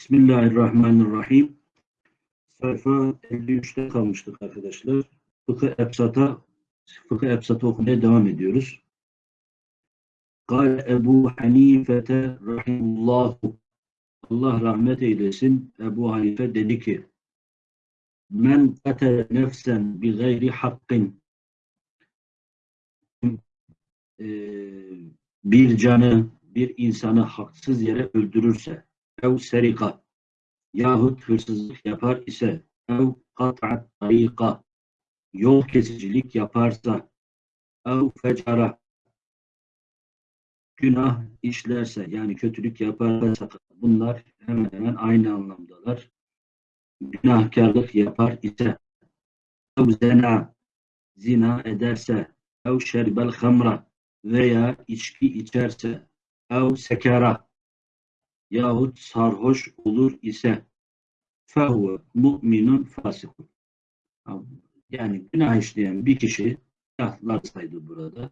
Bismillahirrahmanirrahim. Sayfa 53'te kalmıştık arkadaşlar. Fıkıh Ebsat'a Fıkıh Ebsat'ı okumaya devam ediyoruz. Kale Ebu Hanifete rahimullahu Allah rahmet eylesin. Ebu Hanife dedi ki Men katele nefsen bi gayri hakkın bir canı, bir insanı haksız yere öldürürse ev serika yahut hırsızlık yapar ise ev kat'at tarika yol kesicilik yaparsa ev fecara günah işlerse yani kötülük yaparsa bunlar hemen hemen aynı anlamdalar. Günahkarlık yapar ise ev zena zina ederse ev şerbel hamra veya içki içerse ev sekera yahut sarhoş olur ise fehuve mu'minun fasikun. Yani günah işleyen bir kişi günahlar saydı burada.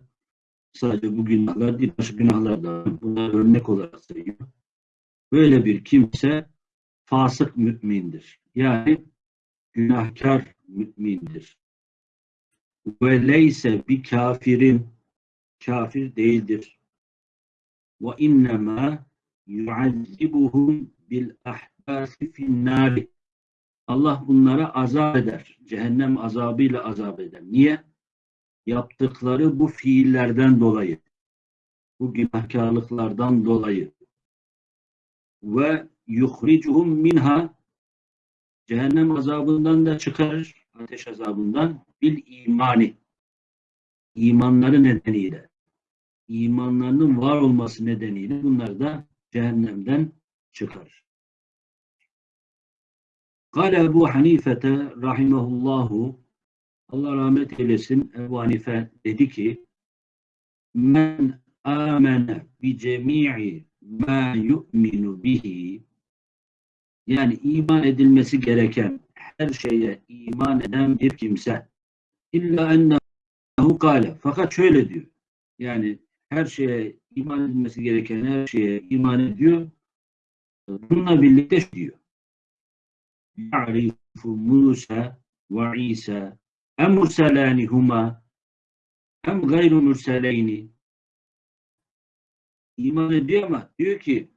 Sadece bu günahlar değil, başka günahlar da bunlar örnek olarak sayıyor. Böyle bir kimse fasık mümindir. Yani günahkar mümindir. Ve leyse bir kafirin kafir değildir. Ve innema yuazzibuhum bil ahbasi finnari. Allah bunlara azap eder. Cehennem azabıyla azap eder. Niye? Yaptıkları bu fiillerden dolayı. Bu günahkarlıklardan dolayı. Ve yuhricuhum minha cehennem azabından da çıkarır. Ateş azabından bil imani. İmanları nedeniyle. imanlarının var olması nedeniyle bunlar da cehennemden çıkar. Kale Ebu Hanifete rahimahullahu Allah rahmet eylesin Ebu Hanife dedi ki men amene bi cemi'i ma yu'minu bihi. Yani iman edilmesi gereken her şeye iman eden bir kimse. İlla ennehu kale. Fakat şöyle diyor. Yani her şeye iman edilmesi gereken her şeye iman ediyor. Bununla birlikte diyor. Ya'rifu Musa ve İsa em murselani huma hem gayru murseleyni iman ediyor ama diyor ki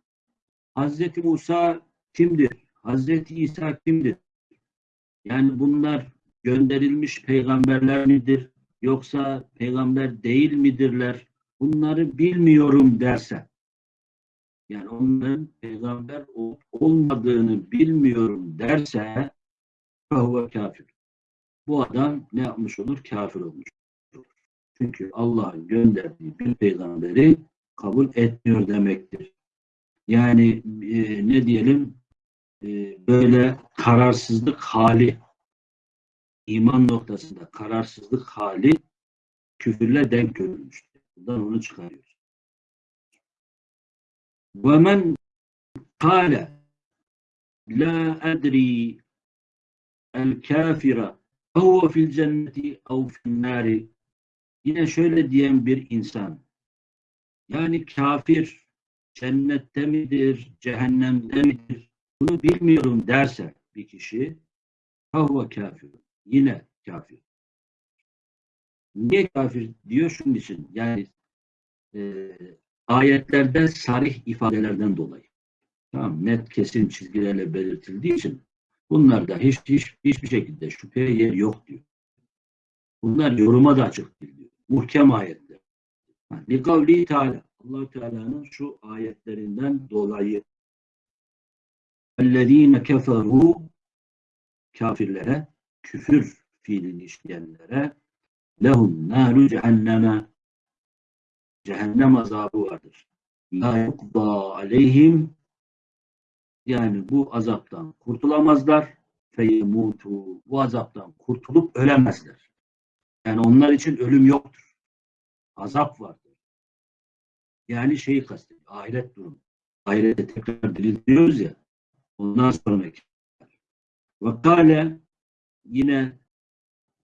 Hazreti Musa kimdir? Hazreti İsa kimdir? Yani bunlar gönderilmiş peygamberler midir? Yoksa peygamber değil midirler? Bunları bilmiyorum derse yani onların peygamber olmadığını bilmiyorum derse fahuve kafir. Bu adam ne yapmış olur? Kafir olmuş olur. Çünkü Allah'ın gönderdiği bir peygamberi kabul etmiyor demektir. Yani e, ne diyelim e, böyle kararsızlık hali iman noktasında kararsızlık hali küfürle denk görülmüştür. Buradan onu çıkarıyoruz. Ve men kâle la edri el kafira fehuve fil cenneti ev fil nâri Yine şöyle diyen bir insan yani kafir cennette midir, cehennemde midir bunu bilmiyorum derse bir kişi fahuve kafir. Yine kafir. Niye kafir diyor? Şunun için. Yani e, ayetlerde sarih ifadelerden dolayı. Tamam, net kesin çizgilerle belirtildiği için bunlarda hiç, hiç hiçbir şekilde şüpheye yer yok diyor. Bunlar yoruma da açık değil diyor. Muhkem ayetler. Bir kavli Teala. allah Teala'nın şu ayetlerinden dolayı اَلَّذ۪ينَ كَفَرُوا kafirlere, küfür fiilini işleyenlere lehum naru cehenneme cehennem azabı vardır. La yukda aleyhim yani bu azaptan kurtulamazlar feyemutu bu azaptan kurtulup ölemezler. Yani onlar için ölüm yoktur. Azap vardır. Yani şeyi kastediyor. Ahiret durumu. Ahirete tekrar diriltiyoruz ya. Ondan sonraki. Ve kale yine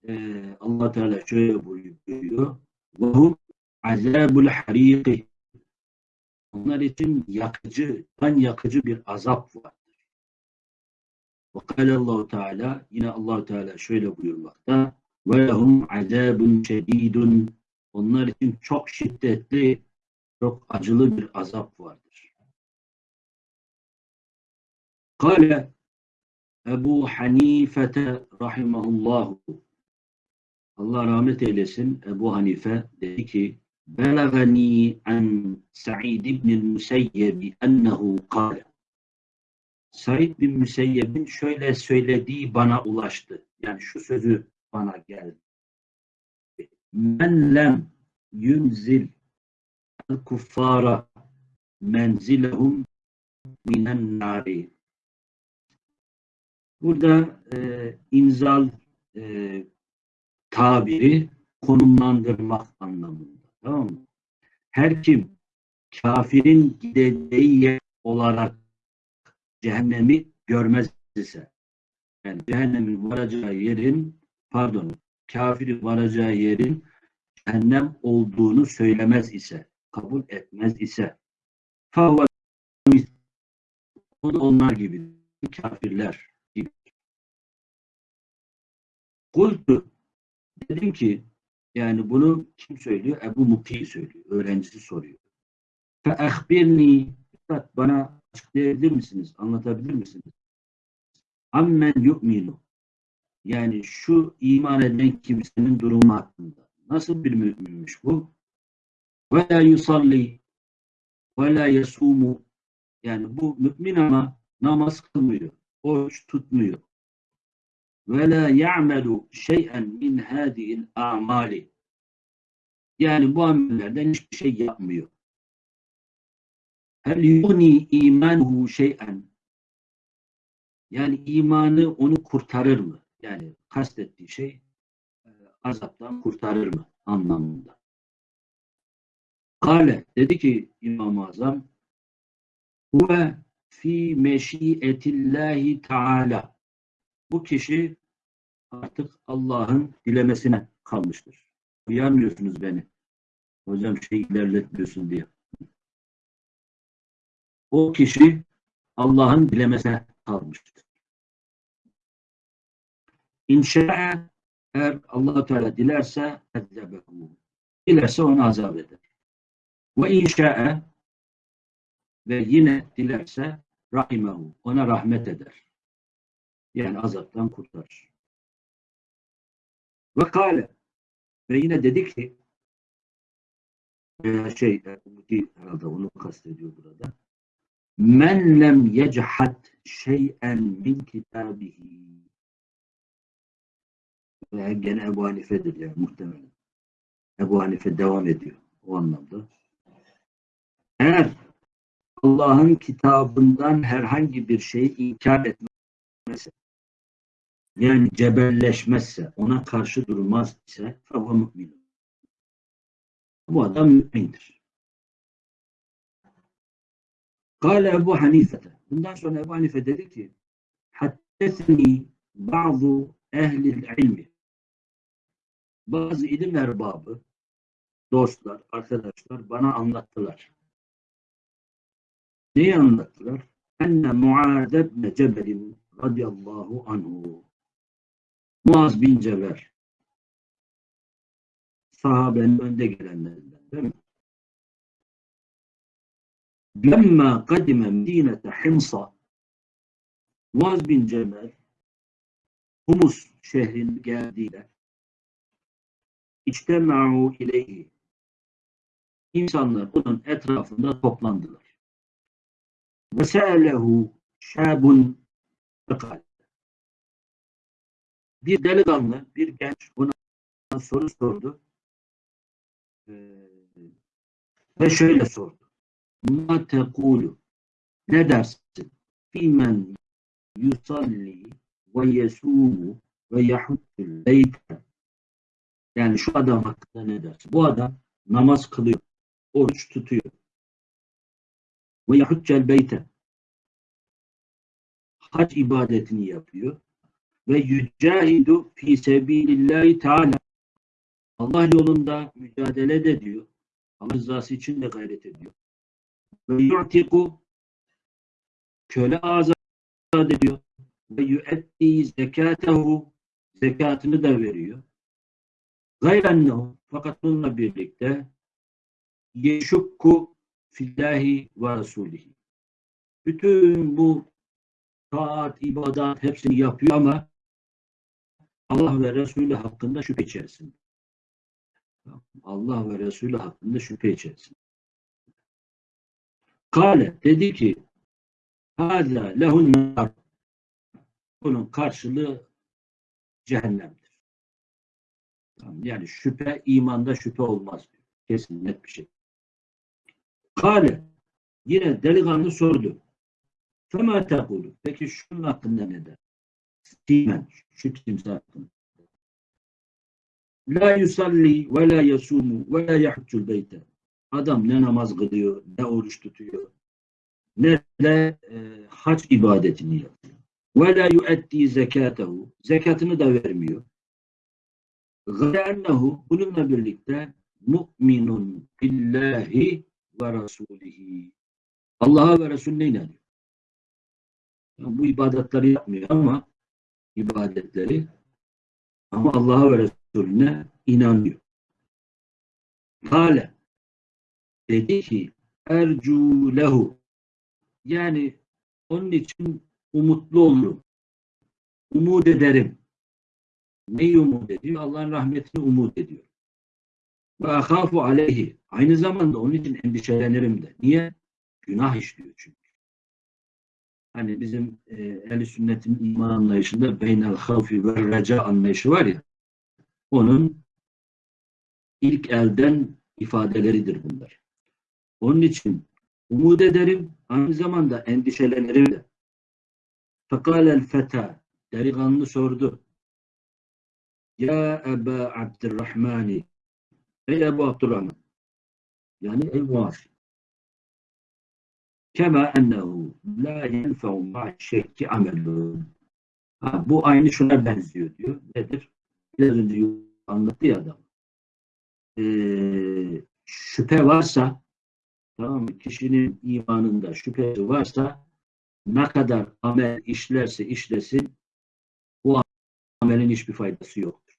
e, allah Teala şöyle buyuruyor. وَهُمْ azabul hariki onlar için yakıcı, kan yakıcı bir azap vardır. Ve kâlallahu Teala yine Allahu Teala şöyle buyurmakta ve lehum azabun şedidun onlar için çok şiddetli çok acılı bir azap vardır. Kale Ebu Hanife rahimahullahu Allah rahmet eylesin Ebu Hanife dedi ki Belagani an Sa'id ibn Musayyeb ennehu kâle Said bin Müseyyeb'in şöyle söylediği bana ulaştı. Yani şu sözü bana geldi. Men lem yunzil el kuffara menzilehum minen nari. Burada e, imzal e, tabiri konumlandırmak anlamında. Tamam mı? Her kim kafirin gideceği yer olarak cehennemi görmez ise yani cehennemin varacağı yerin pardon kafiri varacağı yerin cehennem olduğunu söylemez ise kabul etmez ise favva onlar gibi kafirler gibi. Kultu Dedim ki yani bunu kim söylüyor? Ebu Muti söylüyor. Öğrencisi soruyor. Fe ehbirni bana açıklayabilir misiniz? Anlatabilir misiniz? Ammen yu'minu yani şu iman eden kimsenin durumu hakkında. Nasıl bir müminmiş bu? Ve la yusalli ve la yasumu yani bu mümin ama namaz kılmıyor, oruç tutmuyor. Ve la ya'melu şey'en min hadihi'l a'mali yani bu amellerden hiçbir şey yapmıyor. Hel yugni imanuhu şey'en yani imanı onu kurtarır mı? Yani kastettiği şey e, azaptan kurtarır mı anlamında. Kale dedi ki İmam-ı Azam huve fi meşiyetillahi teala bu kişi artık Allah'ın dilemesine kalmıştır. Uyarmıyorsunuz beni. Hocam şey ilerletmiyorsun diye. O kişi Allah'ın dilemesine kalmıştır. İnşa'a eğer allah Teala dilerse ezzebehu. Dilerse onu azap eder. Ve inşa'a ve yine dilerse rahimehu. Ona rahmet eder. Yani azaptan kurtarır. Ve kâle ve yine dedi ki veya şey herhalde onu kastediyor burada. Men lem yechad şey'en min kitabihi veya gene Ebu Hanife'dir yani muhtemelen. Ebu Hanife devam ediyor o anlamda. Eğer Allah'ın kitabından herhangi bir şeyi inkar etmezse yani cebelleşmezse, ona karşı durmaz ise fava mümin. Bu adam mümindir. Kale Ebu Hanife. Bundan sonra Ebu Hanife dedi ki Haddesni bazı ehli ilmi bazı ilim erbabı, dostlar, arkadaşlar bana anlattılar. Neyi anlattılar? Enne Muaz ibn Cebel radıyallahu anhu. Muaz bin Cebel sahabenin önde gelenlerinden değil mi? Lemma kadime Medine'te Himsa Muaz bin Cebel Humus şehrine geldiğinde İçtema'u ileyhi. İnsanlar onun etrafında toplandılar. Ve se'lehu şabun fekal. Bir delikanlı, bir genç ona soru sordu. Ee, ve şöyle sordu. Ma tekulu ne dersin? Fimen yusalli ve yesumu ve yahuttul beyte yani şu adam hakkında ne dersin? Bu adam namaz kılıyor, oruç tutuyor. Ve yahuccel beyte. Hac ibadetini yapıyor. Ve yücahidu fi sebilillahi teala. Allah yolunda mücadele de diyor. Allah rızası için de gayret ediyor. Ve yu'tiku köle azat ediyor. ve yüetti zekatehu zekatını da veriyor. Gayrennehu fakat bununla birlikte yeşukku fillahi ve rasulihi. Bütün bu taat, ibadat hepsini yapıyor ama Allah ve Resulü hakkında şüphe içerisinde. Allah ve Resulü hakkında şüphe içerisinde. Kale dedi ki Hâzâ lehun nar. Bunun karşılığı cehennemdir. Yani şüphe, imanda şüphe olmaz. Kesin net bir şey. Kale yine delikanlı sordu. Fema tekulu. Peki şunun hakkında ne der? Simen. Şu hakkında. La yusalli ve la yasumu ve la yahuccul beyte. Adam ne namaz kılıyor, ne oruç tutuyor, ne de e, hac ibadetini yapıyor. Ve la yuetti zekatehu. Zekatını da vermiyor. Gârennehu bununla birlikte mu'minun billahi ve rasulihi. Allah'a ve Resulüne inanıyor. Yani bu ibadetleri yapmıyor ama ibadetleri ama Allah'a ve Resulüne inanıyor. Kale dedi ki ercu lehu yani onun için umutlu olurum. Umut ederim. Neyi umut ediyor? Allah'ın rahmetini umut ediyor. Ve ahafu aleyhi. Aynı zamanda onun için endişelenirim de. Niye? Günah işliyor çünkü. Hani bizim e, ehl sünnetin iman anlayışında beynel havfi ve reca anlayışı var ya onun ilk elden ifadeleridir bunlar. Onun için umut ederim, aynı zamanda endişelenirim de. Fekalel feta, delikanlı sordu. Ya Eba Abdurrahmani, ey Ebu Abdurrahman, yani ey Muaz. Kema ennehu la yenfe'u ma'şekki amelun. Ha, bu aynı şuna benziyor diyor. Nedir? Biraz önce anlattı ya adam. Ee, şüphe varsa tamam mı? Kişinin imanında şüphesi varsa ne kadar amel işlerse işlesin bu amelin hiçbir faydası yoktur.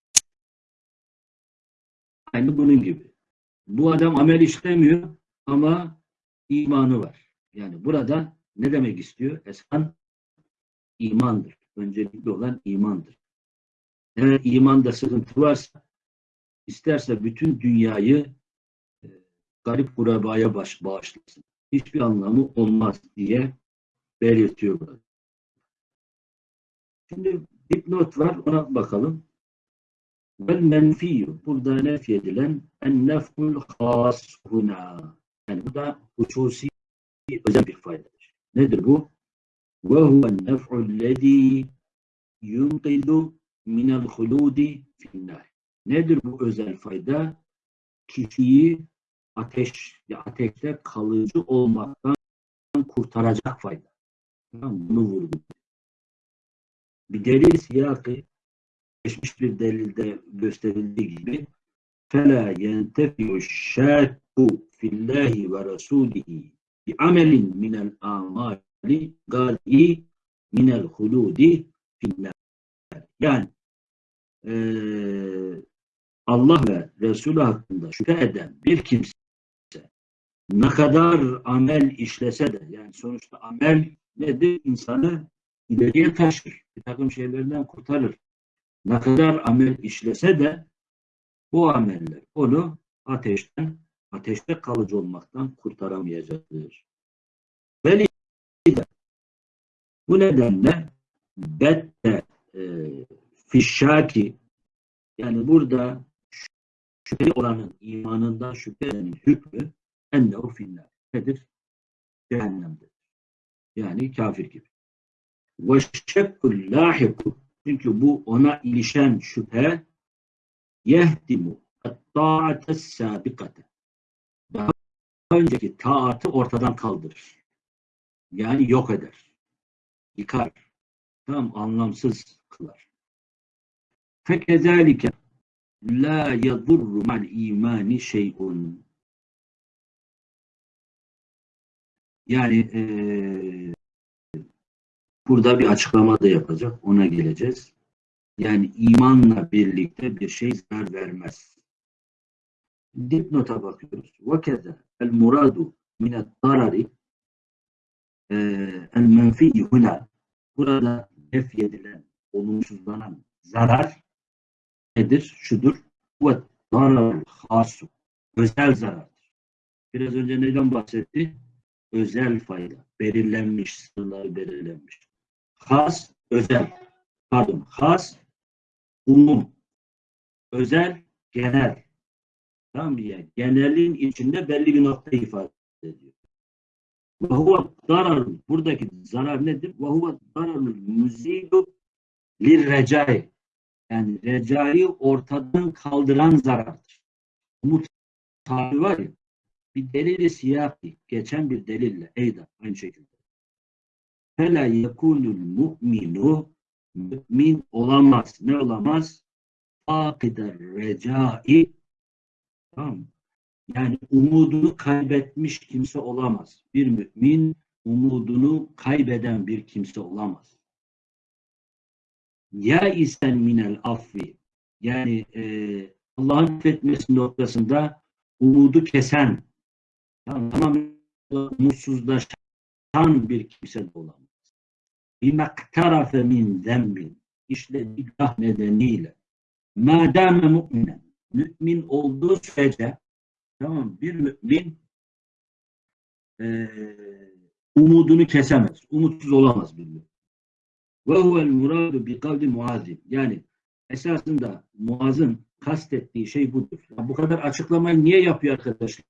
Aynı bunun gibi. Bu adam amel işlemiyor ama imanı var. Yani burada ne demek istiyor? Eskan imandır. Öncelikli olan imandır. Eğer imanda sıkıntı varsa isterse bütün dünyayı e, garip kurabaya baş, bağışlasın. Hiçbir anlamı olmaz diye belirtiyor burada. Şimdi dipnot var ona bakalım. Vel menfiyyü burada nef edilen en nef'ul has huna. Yani bu da hususi özel bir faydadır. Nedir bu? Ve huven nef'ul lezî yunqidu minel huludi finnâr. Nedir bu özel fayda? Kişiyi ateş, ateşte kalıcı olmaktan kurtaracak fayda. Tamam, bunu vurdu. Bir delil siyakı geçmiş bir delilde gösterildiği gibi فَلَا يَنْتَفِيُ الشَّاكُ فِي اللّٰهِ وَرَسُولِهِ bi amelin minel amali gari minel huludi finler. Yani e, Allah ve Resulü hakkında şüphe eden bir kimse ne kadar amel işlese de yani sonuçta amel nedir? İnsanı ileriye taşır. Bir takım şeylerden kurtarır. Ne kadar amel işlese de bu ameller onu ateşten ateşte kalıcı olmaktan kurtaramayacaktır. Ve bu nedenle bette e, fişşaki yani burada şüpheli olanın imanından şüphenin hükmü ennehu finnar. Nedir? Cehennemdir. Yani kafir gibi. Ve şekkul lahiku çünkü bu ona ilişen şüphe yehdimu ta'ates sabikate önceki taatı ortadan kaldırır. Yani yok eder. Yıkar. Tam anlamsız kılar. Fekezalike la yadurru mal imani şey'un yani e, burada bir açıklama da yapacak. Ona geleceğiz. Yani imanla birlikte bir şey zarar vermez Dipnota bakıyoruz. وَكَذَا الْمُرَادُ مِنَ الضَّرَرِ el-menfi huna burada nef edilen, olumsuzlanan zarar nedir? Şudur. Ve zarar hasu. Özel zarardır. Biraz önce neden bahsetti? Özel fayda. Belirlenmiş, sınırları belirlenmiş. Has, özel. Pardon, has, umum. Özel, genel. Tamam? Yani genelin içinde belli bir nokta ifade ediyor. Ve huve zarar. Buradaki zarar nedir? Ve huve zararul müzidu lirrecai. Yani recai ortadan kaldıran zarardır. Umut tabi var ya bir delili siyaki geçen bir delille eyda aynı şekilde. Fela yekunul mu'minu mümin olamaz. Ne olamaz? Fakider recai tamam mı? Yani umudunu kaybetmiş kimse olamaz. Bir mümin umudunu kaybeden bir kimse olamaz. Ya isen minel affi yani e, Allah'ın affetmesi noktasında umudu kesen tamam mutsuzlaşan bir kimse de olamaz. Bimaktarafe min zembin işlediği günah nedeniyle madame mu'minen mümin olduğu sürece Tamam Bir mümin e, umudunu kesemez. Umutsuz olamaz bir mümin. Ve huvel muradu bi kavli muazim. Yani esasında muazın kastettiği şey budur. Ya bu kadar açıklamayı niye yapıyor arkadaşlar?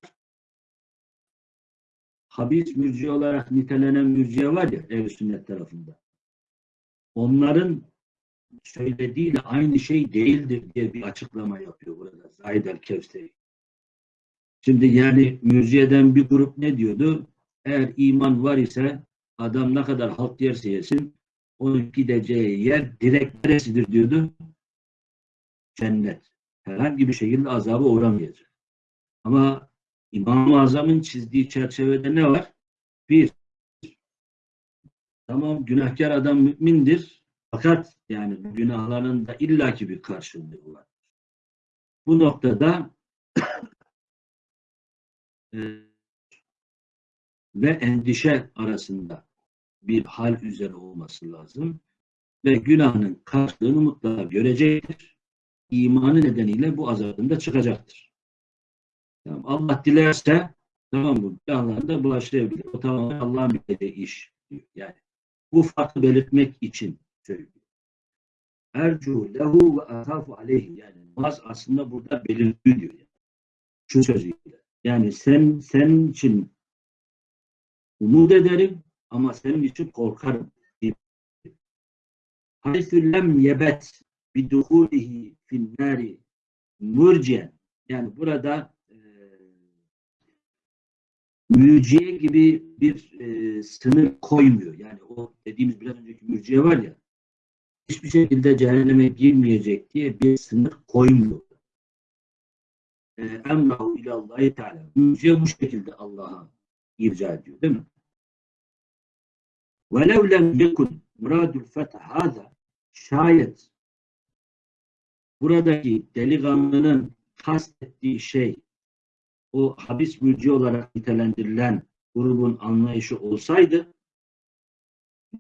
Habis mürciye olarak nitelenen mürciye var ya ev sünnet tarafında. Onların söylediğiyle aynı şey değildir diye bir açıklama yapıyor burada Zahid el-Kevseri. Şimdi yani mürciyeden bir grup ne diyordu? Eğer iman var ise adam ne kadar halk yerse yesin onun gideceği yer direkt neresidir diyordu? Cennet. Herhangi bir şekilde azaba uğramayacak. Ama İmam-ı Azam'ın çizdiği çerçevede ne var? Bir, tamam günahkar adam mümindir fakat yani günahlarının da illaki bir karşılığı var. Bu noktada e, ve endişe arasında bir hal üzere olması lazım. Ve günahının karşılığını mutlaka görecektir. İmanı nedeniyle bu azabında çıkacaktır. Tamam, Allah dilerse tamam mı? Günahlarında bulaştırabilir. O tamamen Allah'ın bildiği iş. Yani bu farkı belirtmek için söylüyor. Ercu lehu ve atafu aleyhi yani namaz aslında burada belirtiyor diyor. Yani. Şu sözüyle. Yani sen senin için umut ederim ama senin için korkarım. Haythü lem yebet biduhulihi finnari mürciyen. Yani burada e, mürciye gibi bir e, sınır koymuyor. Yani o dediğimiz biraz önceki mürciye var ya hiçbir şekilde cehenneme girmeyecek diye bir sınır koymuyor emrahu ilallahi teala. Müziğe bu şekilde Allah'a irca ediyor değil mi? وَلَوْ لَمْ يَكُنْ مُرَادُ الْفَتَحَ هَذَا Şayet buradaki delikanlının kastettiği şey o habis mülci olarak nitelendirilen grubun anlayışı olsaydı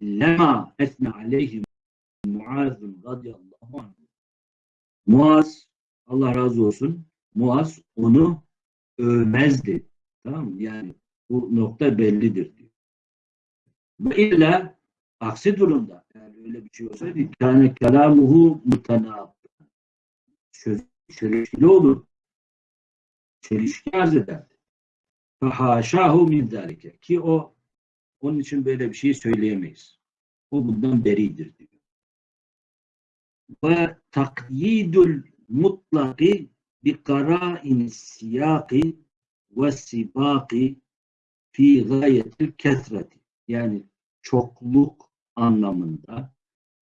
lema etne aleyhim muazun radıyallahu anh Muaz Allah razı olsun Muaz onu övmezdi. Tamam mı? Yani bu nokta bellidir diyor. Bu illa aksi durumda yani öyle bir şey olsaydı kâne kelamuhu mutanab söz çelişkili olur. Çelişki arz ederdi. Fahaşahu min zâlike ki o onun için böyle bir şey söyleyemeyiz. O bundan beridir diyor. Ve takyidul mutlaki bi kara'in siyaki ve sibaki fi gayetil kesreti yani çokluk anlamında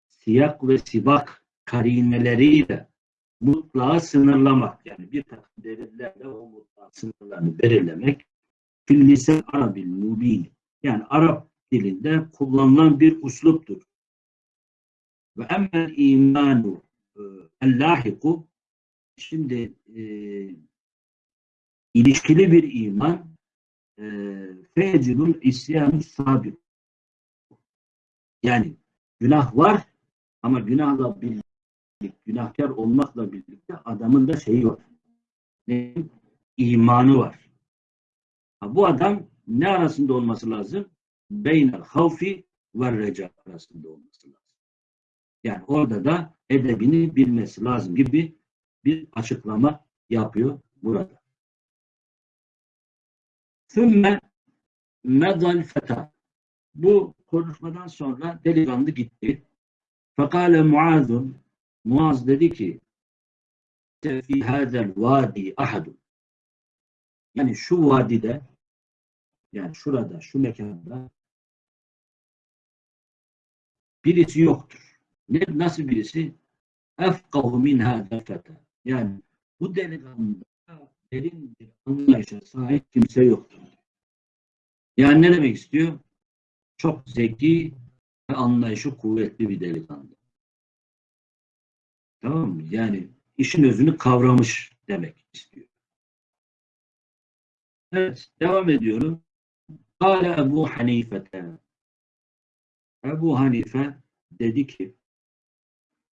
siyak ve sibak karineleriyle mutlağı sınırlamak yani bir takım delillerle o mutlak sınırlarını belirlemek fil arabil mubin yani Arap dilinde kullanılan bir usluptur. Ve emmel imanu e, el-lahiku şimdi e, ilişkili bir iman e, fecidul isyanu sabit yani günah var ama günahla birlikte günahkar olmakla birlikte adamın da şeyi var. İmanı var. Bu adam ne arasında olması lazım? Beynel havfi ve reca arasında olması lazım. Yani orada da edebini bilmesi lazım gibi bir açıklama yapıyor burada. Sümme medal feta. Bu konuşmadan sonra delikanlı gitti. Fekale Muaz'un Muaz dedi ki fi hadel vadi ahadun yani şu vadide yani şurada, şu mekanda birisi yoktur. Ne, nasıl birisi? Efkahu min feta. Yani bu delikanlıda derin bir anlayışa sahip kimse yoktur. Yani ne demek istiyor? Çok zeki ve anlayışı kuvvetli bir delikanlı. Tamam mı? Yani işin özünü kavramış demek istiyor. Evet, devam ediyorum. Kale Ebu Hanifete. Ebu Hanife dedi ki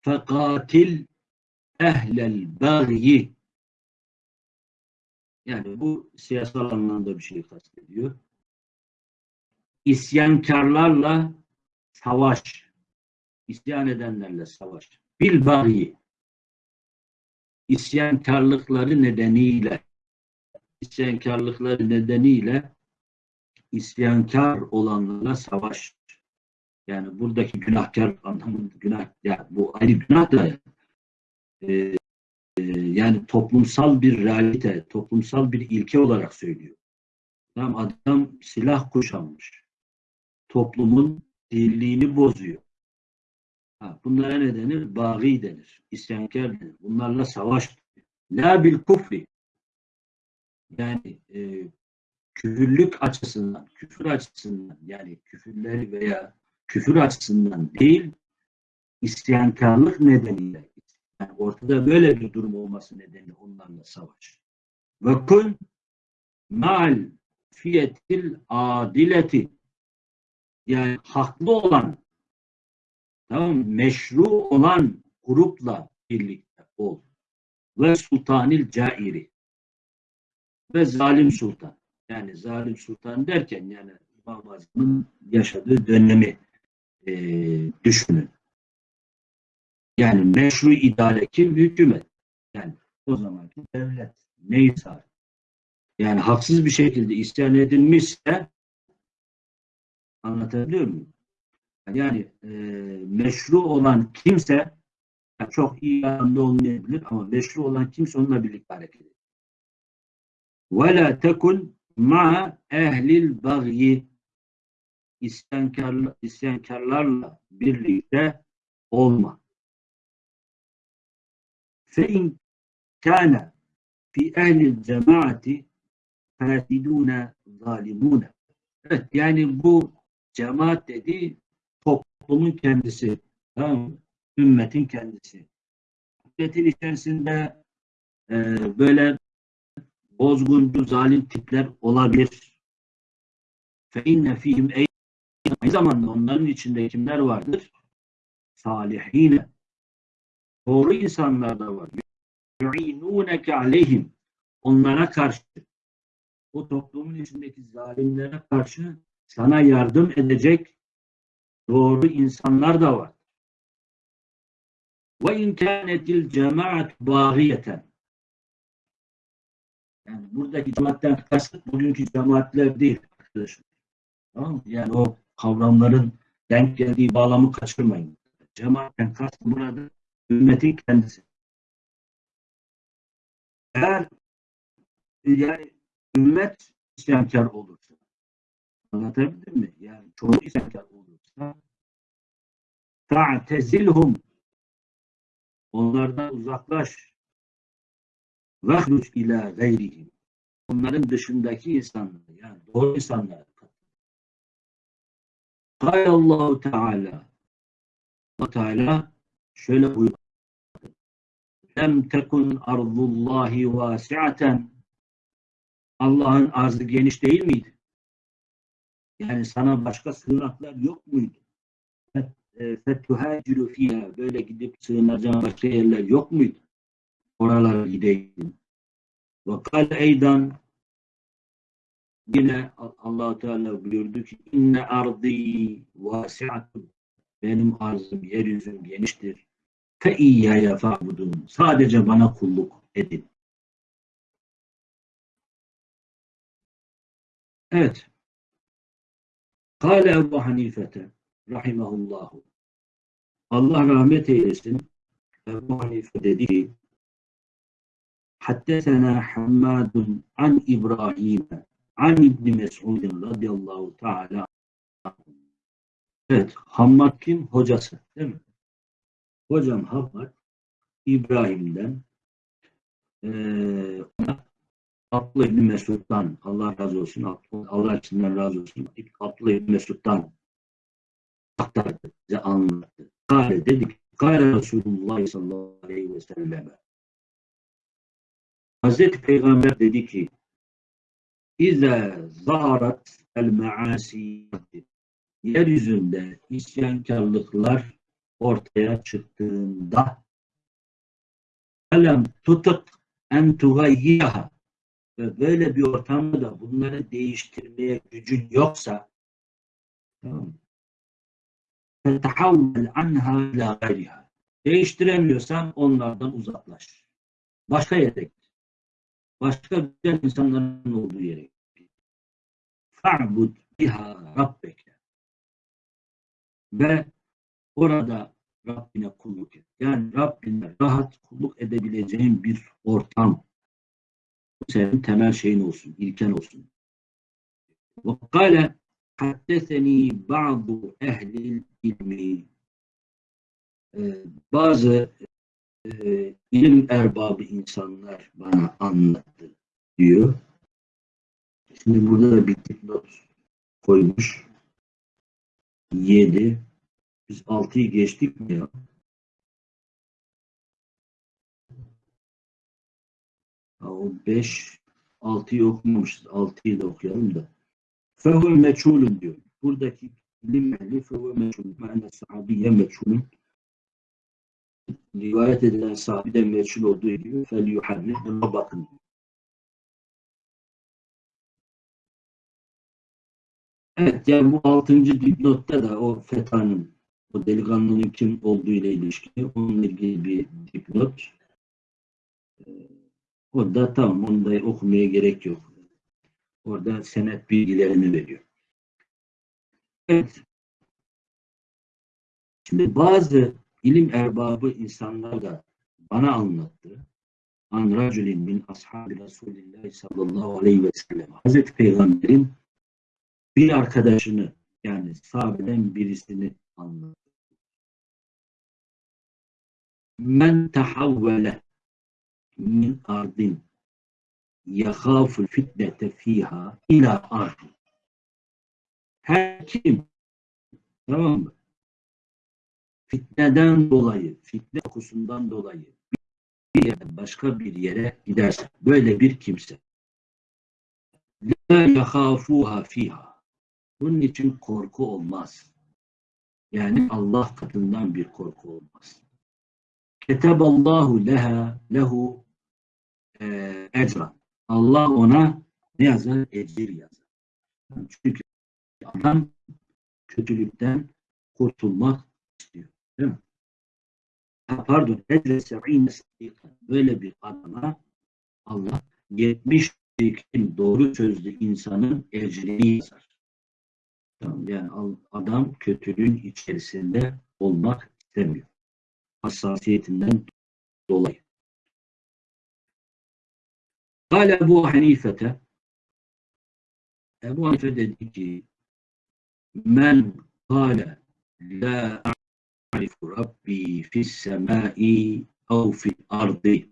fekatil ehlel bagyi yani bu siyasal anlamda bir şey kastediyor. İsyankarlarla savaş. İsyan edenlerle savaş. Bil bagyi. İsyankarlıkları nedeniyle isyankarlıkları nedeniyle isyankar olanlarla savaş. Yani buradaki günahkar anlamında günah ya bu ayrı günah da e, e, yani toplumsal bir realite, toplumsal bir ilke olarak söylüyor. Tamam, adam silah kuşanmış. Toplumun dirliğini bozuyor. Ha, bunlara ne denir? Bağî denir. İsyankar denir. Bunlarla savaş. La bil kufri. Yani e, küfürlük açısından, küfür açısından yani küfürleri veya küfür açısından değil, isyankarlık nedeniyle yani ortada böyle bir durum olması nedeniyle onlarla savaş. Ve kun mal fiyetil adileti yani haklı olan tamam meşru olan grupla birlikte ol. Ve sultanil cairi ve zalim sultan. Yani zalim sultan derken yani İmam Azam'ın yaşadığı dönemi e, düşünün. Yani meşru idare kim? Hükümet. Yani o zamanki devlet. Neyse yani haksız bir şekilde isyan edilmişse anlatabiliyor muyum? Yani e, meşru olan kimse yani çok iyi anlamda olmayabilir ama meşru olan kimse onunla birlikte hareket ediyor. وَلَا تَكُنْ مَا ehlil bagyi isyankar, isyankarlarla birlikte olma. فَاِنْ كَانَ fi ehlil cemaati fasidune zalimune. Evet yani bu cemaat dedi toplumun kendisi. Tamam Ümmetin kendisi. Ümmetin içerisinde e, böyle bozguncu, zalim tipler olabilir. Fe inne fihim aynı zamanda onların içinde kimler vardır? Salihine. Doğru insanlar da var. Yu'inûneke aleyhim. Onlara karşı, o toplumun içindeki zalimlere karşı sana yardım edecek doğru insanlar da var. Ve in kânetil cemaat bağiyeten. Yani buradaki cemaatten kasıt bugünkü cemaatler değil arkadaşlar. Tamam Yani o kavramların denk geldiği bağlamı kaçırmayın. Cemaatten kasıt burada ümmetin kendisi. Eğer yani ümmet isyankar olursa anlatabildim mi? Yani çoğu isyankar olursa ta'tezilhum onlardan uzaklaş vehruc ila gayrihim onların dışındaki insanlar yani doğru insanlar Allahu Teala Allah Teala şöyle buyurdu. Lem tekun arzullahi vasiaten Allah'ın arzı geniş değil miydi? Yani sana başka sığınaklar yok muydu? Fettuhaciru fiha böyle gidip sığınacağın başka yerler yok muydu? Oralara gideyim. Ve kal eydan yine allah Teala buyurdu ki inne ardi vasiatun benim arzım yeryüzüm geniştir. Fe iyyaya fa'budun. Sadece bana kulluk edin. Evet. Kale Ebu Hanifete rahimahullahu. Allah rahmet eylesin. Ebu Hanife dedi ki Haddesena Hammadun an İbrahim an İbni Mes'udin radıyallahu teala Evet, Hammad kim? Hocası değil mi? Hocam Hammad İbrahim'den ee, Abdullah İbni Mesud'dan Allah razı olsun, Allah içinden razı olsun Abdullah İbni Mesud'dan aktardı, bize anlattı. Kale dedik, Kale Resulullah sallallahu aleyhi ve selleme Hazreti Peygamber dedi ki İze zaharat el maasi yeryüzünde isyankarlıklar ortaya çıktığında alem tutuk en tugayyiha ve böyle bir ortamda da bunları değiştirmeye gücün yoksa fetahawvel anha ila gayriha değiştiremiyorsan onlardan uzaklaş. Başka yere git başka güzel insanların olduğu yere fa'bud biha rabbeke ve orada Rabbine kulluk et. Yani Rabbine rahat kulluk edebileceğin bir ortam. Senin temel şeyin olsun, ilken olsun. Ve kâle haddeseni ba'du ehlil ilmi ee, bazı e, ilim erbabı insanlar bana anlattı diyor. Şimdi burada da bir not koymuş. 7 biz 6'yı geçtik mi ya? O 5 6'yı okumamışız. 6'yı da okuyalım da. Fehul meçhulun diyor. Buradaki ilim ehli fehul meçhulun. Mâne sahabiye meçhulun. Rivayet edilen sahabide meçhul olduğu gibi fel yuharrif. Buna bakın. Evet yani bu altıncı dipnotta da o FETA'nın o delikanlının kim olduğu ile ilişkili onunla ilgili bir dipnot. Ee, o da tamam onu da okumaya gerek yok. Orada senet bilgilerini veriyor. Evet. Şimdi bazı ilim erbabı insanlar da bana anlattı. An raculin min ashabi Resulillah sallallahu aleyhi ve sellem. Hazreti Peygamber'in bir arkadaşını yani sahabeden birisini anlattı. Men tahavvele min ardin yahaful fitnete fiha ila ardi. Her kim tamam mı? Fitneden dolayı, fitne kokusundan dolayı bir yerden başka bir yere giderse, böyle bir kimse la yahafuha fiha bunun için korku olmaz. Yani Allah katından bir korku olmaz. Keteballahu leha lehu e, ecra. Allah ona ne yazar? Ecir yazar. Çünkü adam kötülükten kurtulmak istiyor. Değil mi? Ha, pardon. Böyle bir adama Allah 70 doğru sözlü insanın ecrini yazar. Yani adam kötülüğün içerisinde olmak istemiyor. Hassasiyetinden dolayı. Kale Ebu Hanifete Ebu Hanife dedi ki men kale la a'rifu rabbi fis semai ev fil ardi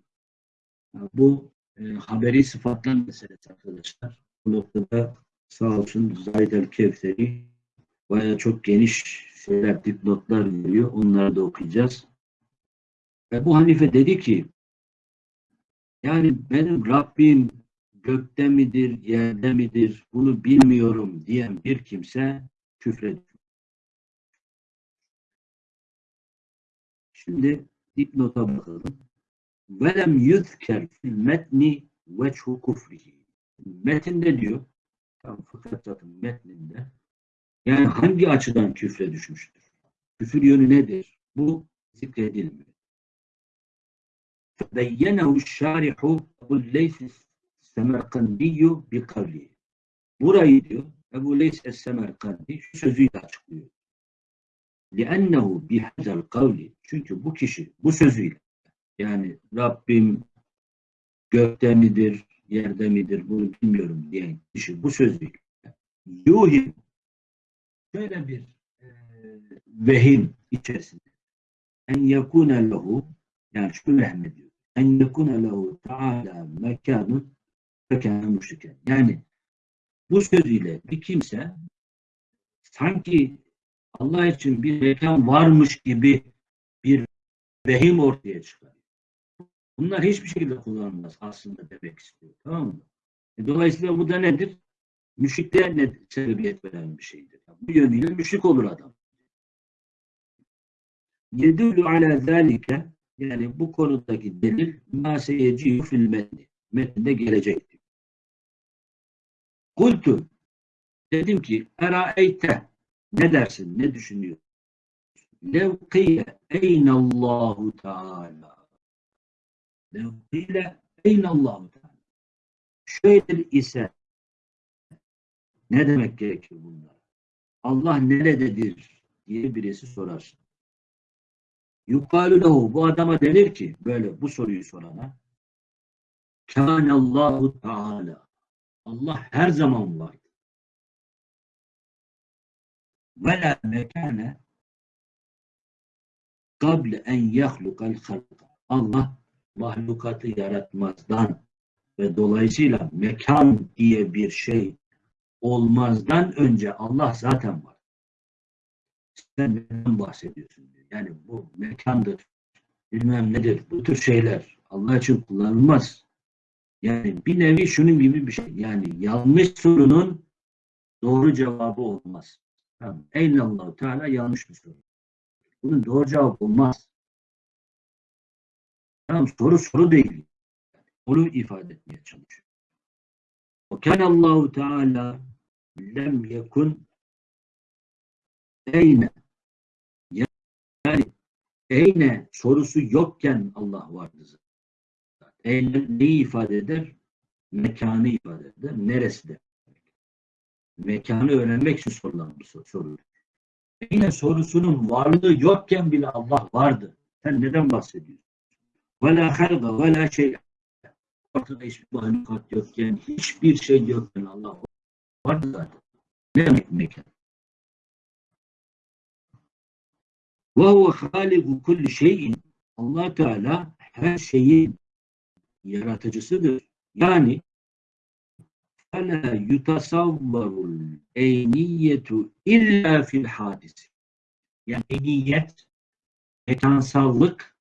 bu e, haberi sıfatlan meselesi arkadaşlar. Bu noktada sağ olsun Zahid el Kevseri Baya çok geniş şeyler, dipnotlar veriyor. Onları da okuyacağız. Ebu Hanife dedi ki yani benim Rabbim gökte midir, yerde midir bunu bilmiyorum diyen bir kimse küfrediyor. Şimdi dipnota bakalım. Velem yüzker fil metni veçhu kufrihi. Metinde diyor, tam fıkrat zaten metninde. Yani hangi açıdan küfre düşmüştür? Küfür yönü nedir? Bu zikredilmiyor. Beyyenehu şarihu Ebu Leys Semerkandiyyü bi kavli. Burayı diyor Ebu Leys Es Semerkandi şu sözüyle açıklıyor. لِأَنَّهُ بِهَذَا الْقَوْلِ Çünkü bu kişi bu sözüyle yani Rabbim gökte midir, yerde midir bunu bilmiyorum diyen kişi bu sözüyle yuhim şöyle bir e, vehim içerisinde en yekune lehu yani şu vehmediyor en yekune lehu taala mekanun fekâne müşriken yani bu sözüyle bir kimse sanki Allah için bir mekan varmış gibi bir vehim ortaya çıkar. Bunlar hiçbir şekilde kullanılmaz aslında demek istiyor. Tamam mı? E, dolayısıyla bu da nedir? Müşrikliğe ne sebebiyet veren bir şeydir. Bu yönüyle müşrik olur adam. Yedülü ala zâlike yani bu konudaki delil mâ seyecîhü fil metni. Metninde gelecektir. Kultu dedim ki eraeyte ne dersin? Ne düşünüyorsun? Lev kıyle eynallahu teâlâ Lev kıyle eynallahu teâlâ Şöyle ise ne demek gerekir bunlar? Allah nerededir diye birisi sorar. Yukalu lehu bu adama denir ki böyle bu soruyu sorana Kânallahu Teala Allah her zaman vardır. Ve la mekane kable en yahlukal halka. Allah mahlukatı yaratmazdan ve dolayısıyla mekan diye bir şey olmazdan önce Allah zaten var. Sen neden bahsediyorsun diyor. Yani bu mekandır, bilmem nedir, bu tür şeyler Allah için kullanılmaz. Yani bir nevi şunun gibi bir şey. Yani yanlış sorunun doğru cevabı olmaz. Tamam. Eynallahu Teala yanlış bir soru. Bunun doğru cevap olmaz. Tamam soru soru değil. Onu ifade etmeye çalışıyor. O Allahu Teala lem yekun eyne yani eyne sorusu yokken Allah vardı zaten. Eyne neyi ifade eder? Mekanı ifade eder. Neresi de? Mekanı öğrenmek için sorulan bir soru. Eyne sorusunun varlığı yokken bile Allah vardı. Sen neden bahsediyorsun? Ve la halga ve la şey ortada hiçbir mahlukat yokken, hiçbir şey yokken Allah vardı zaten. Ne demek mekan? Ve huve haliku kulli şeyin allah Teala her şeyin yaratıcısıdır. Yani فَلَا يُتَصَوَّرُ الْاَيْنِيَّةُ illa fil hadis. Yani eniyet, mekansallık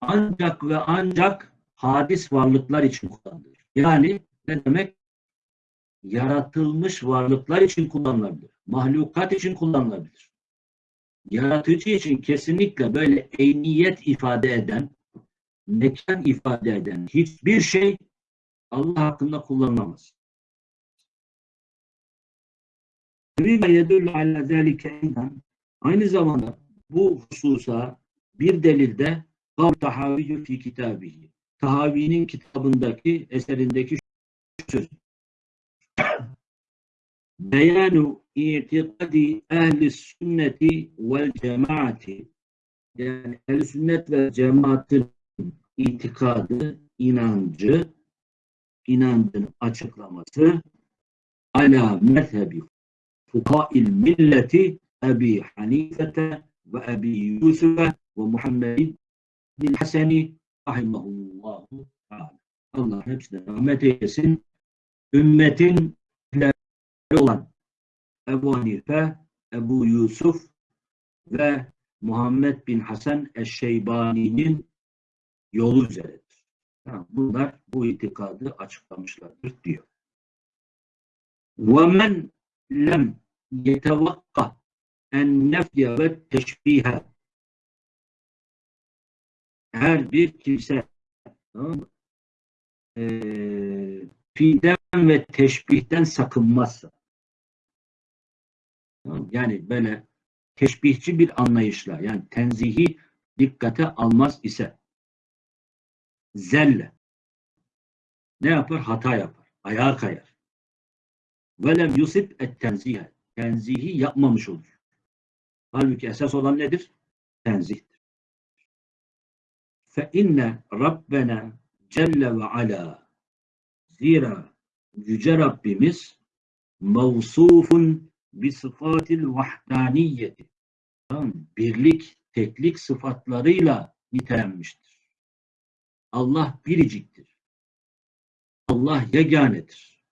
ancak ve ancak hadis varlıklar için kullanılır. Yani ne demek? Yaratılmış varlıklar için kullanılabilir. Mahlukat için kullanılabilir. Yaratıcı için kesinlikle böyle eyniyet ifade eden, mekan ifade eden hiçbir şey Allah hakkında kullanılamaz. Aynı zamanda bu hususa bir delilde Kal tahaviyyü fi kitabihi. Tahavi'nin kitabındaki, eserindeki söz. Beyanu itikadi ehli sünneti vel cemaati yani ehl sünnet ve cemaatin itikadı, inancı, inancın açıklaması ala mezhebi fukail milleti Ebi Hanifete ve Ebi Yusuf'e ve Muhammedin bin Haseni rahimahullahu teala. Allah hepsine rahmet eylesin. Ümmetin olan Ebu Hanife Ebu Yusuf ve Muhammed bin Hasan Eşşeybani'nin yolu üzeredir. Yani bunlar bu itikadı açıklamışlardır diyor. وَمَنْ لَمْ يَتَوَقَّ اَنْنَفْيَ ve teşbihe her bir kimse tamam mı? Ee, fiilden ve teşbihten sakınmazsa tamam, yani böyle teşbihçi bir anlayışla yani tenzihi dikkate almaz ise zelle ne yapar? Hata yapar. Ayağa kayar. Velem yusip et tenzihe. Tenzihi yapmamış olur. Halbuki esas olan nedir? Tenzihtir. Fe inne Rabbena Celle ve Ala Zira Yüce Rabbimiz mevsufun bi sıfatil vahdaniyeti. Tamam, birlik, teklik sıfatlarıyla nitelenmiştir. Allah biriciktir. Allah yeganedir.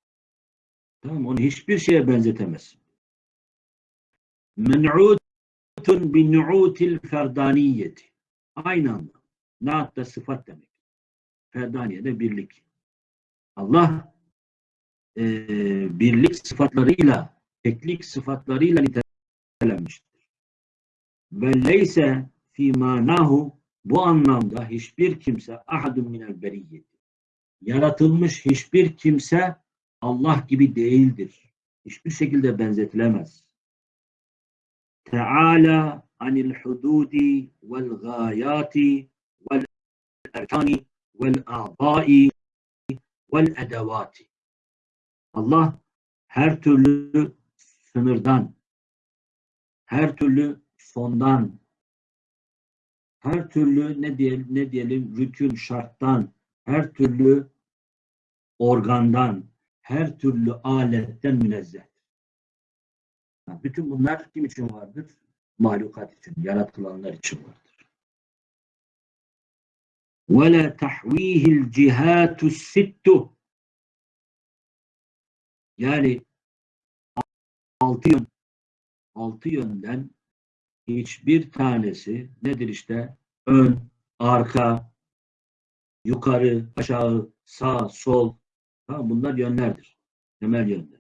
Tamam, onu hiçbir şeye benzetemez. Men'utun bi nu'util ferdaniyeti. Aynı anda. Naat da sıfat demek. Ferdaniye de birlik. Allah e, birlik sıfatlarıyla, teklik sıfatlarıyla nitelenmiştir. Ve leyse fi manahu bu anlamda hiçbir kimse ahadun minel beriyyeti. Yaratılmış hiçbir kimse Allah gibi değildir. Hiçbir şekilde benzetilemez. Teala anil hududi vel gayati vel erkani vel a'dai vel edevati. Allah her türlü sınırdan, her türlü sondan, her türlü ne diyelim, ne diyelim rükün şarttan, her türlü organdan, her türlü aletten münezzeh. Bütün bunlar kim için vardır? Mahlukat için, yaratılanlar için vardır. وَلَا تَحْو۪يهِ الْجِهَاتُ السِّتُّ Yani altı yön, altı yönden hiçbir tanesi nedir işte? Ön, arka, yukarı, aşağı, sağ, sol. Tamam, bunlar yönlerdir. Temel yönler.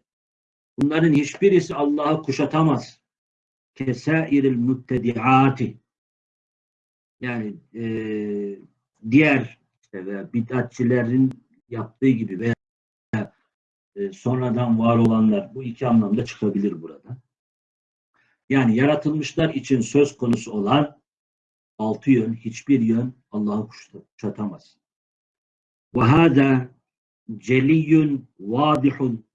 Bunların hiçbirisi Allah'ı kuşatamaz. Kesairil müttediati. Yani e, diğer işte veya bid'atçilerin yaptığı gibi veya e, sonradan var olanlar bu iki anlamda çıkabilir burada. Yani yaratılmışlar için söz konusu olan altı yön, hiçbir yön Allah'ı kuşatamaz. Ve hâdâ celiyyun vâdihun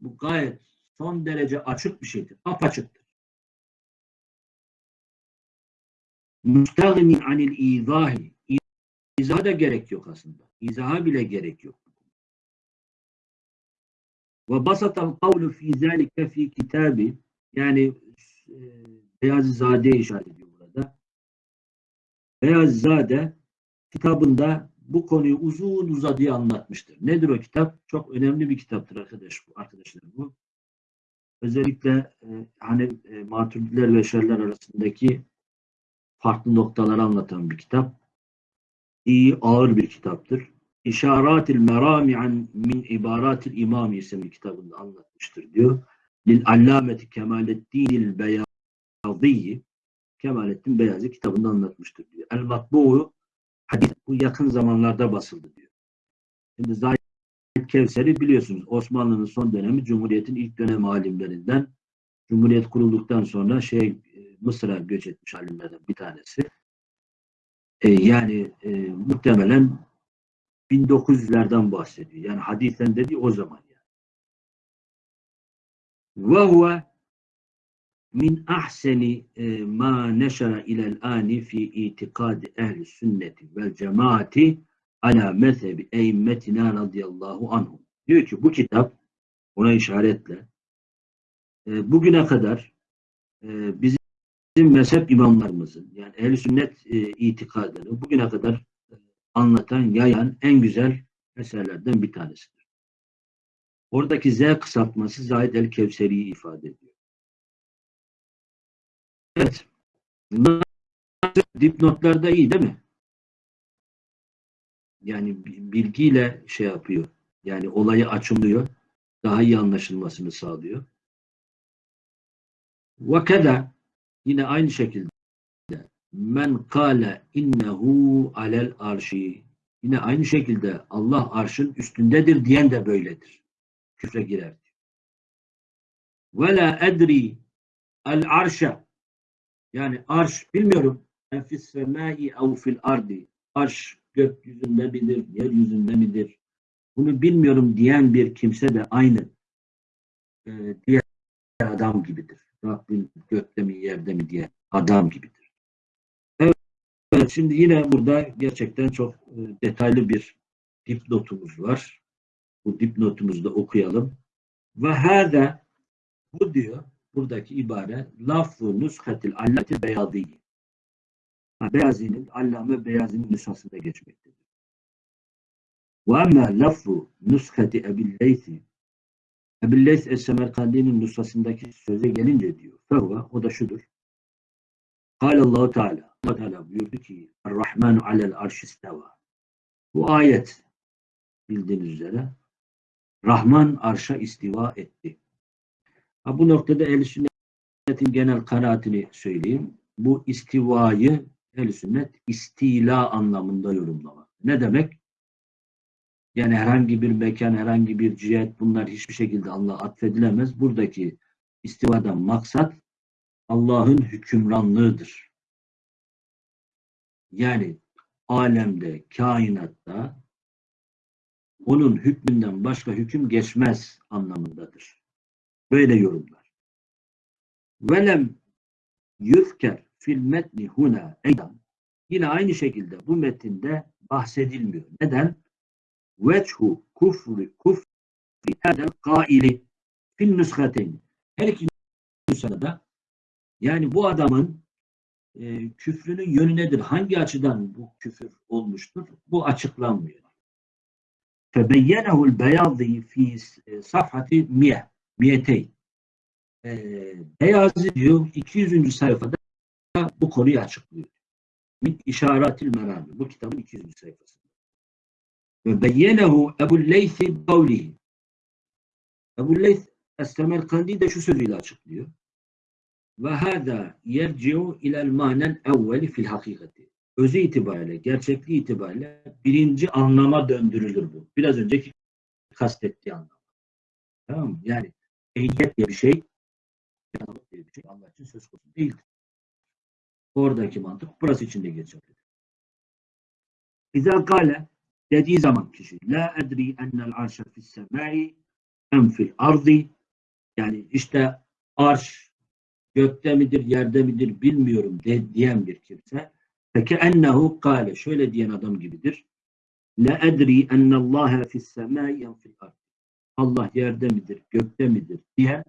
bu gayet son derece açık bir şeydir. Apaçıktır. Müstagni anil izahi İzaha da gerek yok aslında. İzaha bile gerek yok. Ve basatal kavlu fi zâlike fi yani Beyazizade işaret ediyor burada. Beyazizade kitabında bu konuyu uzun uzadıya anlatmıştır. Nedir o kitap? Çok önemli bir kitaptır arkadaş bu arkadaşlar bu. Özellikle e, hani e, maturidiler ve şerler arasındaki farklı noktaları anlatan bir kitap. İyi, ağır bir kitaptır. İşaratil merami an min ibaratil imam isimli kitabında anlatmıştır diyor. Lil allameti Kemalettinil Beyazî Kemalettin Beyazı kitabında anlatmıştır diyor. El matbu'u hadis bu yakın zamanlarda basıldı diyor. Şimdi Zahid Kevser'i biliyorsunuz Osmanlı'nın son dönemi Cumhuriyet'in ilk dönem alimlerinden Cumhuriyet kurulduktan sonra şey Mısır'a göç etmiş alimlerden bir tanesi. E, yani e, muhtemelen 1900'lerden bahsediyor. Yani hadisen dediği o zaman huve min ahseni e, ma neşara ilel ani fi itikadi ehli sünneti vel cemaati ala mezhebi eymmetina radıyallahu anhum. Diyor ki bu kitap ona işaretle e, bugüne kadar e, bizim mezhep imamlarımızın yani ehl sünnet itikadını bugüne kadar anlatan, yayan en güzel eserlerden bir tanesidir. Oradaki Z kısaltması Zahid el-Kevseri'yi ifade ediyor. Evet. Dipnotlarda iyi değil mi? Yani bi- bilgiyle şey yapıyor. Yani olayı açımlıyor. Daha iyi anlaşılmasını sağlıyor. Ve yine aynı şekilde men kâle innehu alel arşi yine aynı şekilde Allah arşın üstündedir diyen de böyledir. Küfre girer. Ve la edri el arşa yani arş bilmiyorum en fis semai ev fil ardi arş gökyüzünde midir, yeryüzünde midir? Bunu bilmiyorum diyen bir kimse de aynı e, diğer adam gibidir. Rabbim gökte mi yerde mi diye adam gibidir. Evet, şimdi yine burada gerçekten çok e, detaylı bir dipnotumuz var. Bu dipnotumuzu da okuyalım. Ve hâde bu diyor buradaki ibare lafzu nushatil allati beyadi. Ha, Beyazi'nin, Allame Beyazi'nin nüshasında geçmektedir. Ve emmâ lafzu nushati Ebil Leysi Ebil Leys Es-Semerkandi'nin nüshasındaki söze gelince diyor. Fevva, o da şudur. Kâle Allah Teala. Allah Teala buyurdu ki Er-Rahmanu alel arşi isteva. Bu ayet bildiğiniz üzere Rahman arşa istiva etti. Ha, bu noktada ehl sünnetin genel kanaatini söyleyeyim. Bu istivayı ehl sünnet istila anlamında yorumlamak. Ne demek? Yani herhangi bir mekan, herhangi bir cihet bunlar hiçbir şekilde Allah'a atfedilemez. Buradaki istivadan maksat Allah'ın hükümranlığıdır. Yani alemde, kainatta onun hükmünden başka hüküm geçmez anlamındadır. Böyle yorumlar. Velem yufker fil metni huna eydan yine aynı şekilde bu metinde bahsedilmiyor. Neden? Vechu kufri kufri hadel kaili fil nüshateyn. Her iki nüshada yani bu adamın e, küfrünün yönü nedir? Hangi açıdan bu küfür olmuştur? Bu açıklanmıyor. Beyazi fi safhati miye miyeteyn. E, Beyazi diyor 200. sayfada bu konuyu açıklıyor. Min işaratil merami. Bu kitabın 200. sayfasında. Ve beyyenehu Ebu Leysi kavlihi. Ebu Leys Es-Semerkandi de şu sözüyle açıklıyor. Ve hâzâ yerci'u ilel manen evveli fil hakikati. Özü itibariyle, gerçekliği itibariyle birinci anlama döndürülür bu. Biraz önceki kastettiği anlam. Tamam mı? Yani ehliyet diye bir şey, diye bir şey Allah için söz konusu değildir. Oradaki mantık burası için de geçerlidir. İzâ kâle dediği zaman kişi la edri ennel arşa fis semai em fil ardi yani işte arş gökte midir, yerde midir bilmiyorum de, diyen bir kimse ennehu kâle şöyle diyen adam gibidir. La edri ennallâhe fis semâi en fil ard. Allah yerde midir, gökte midir diyen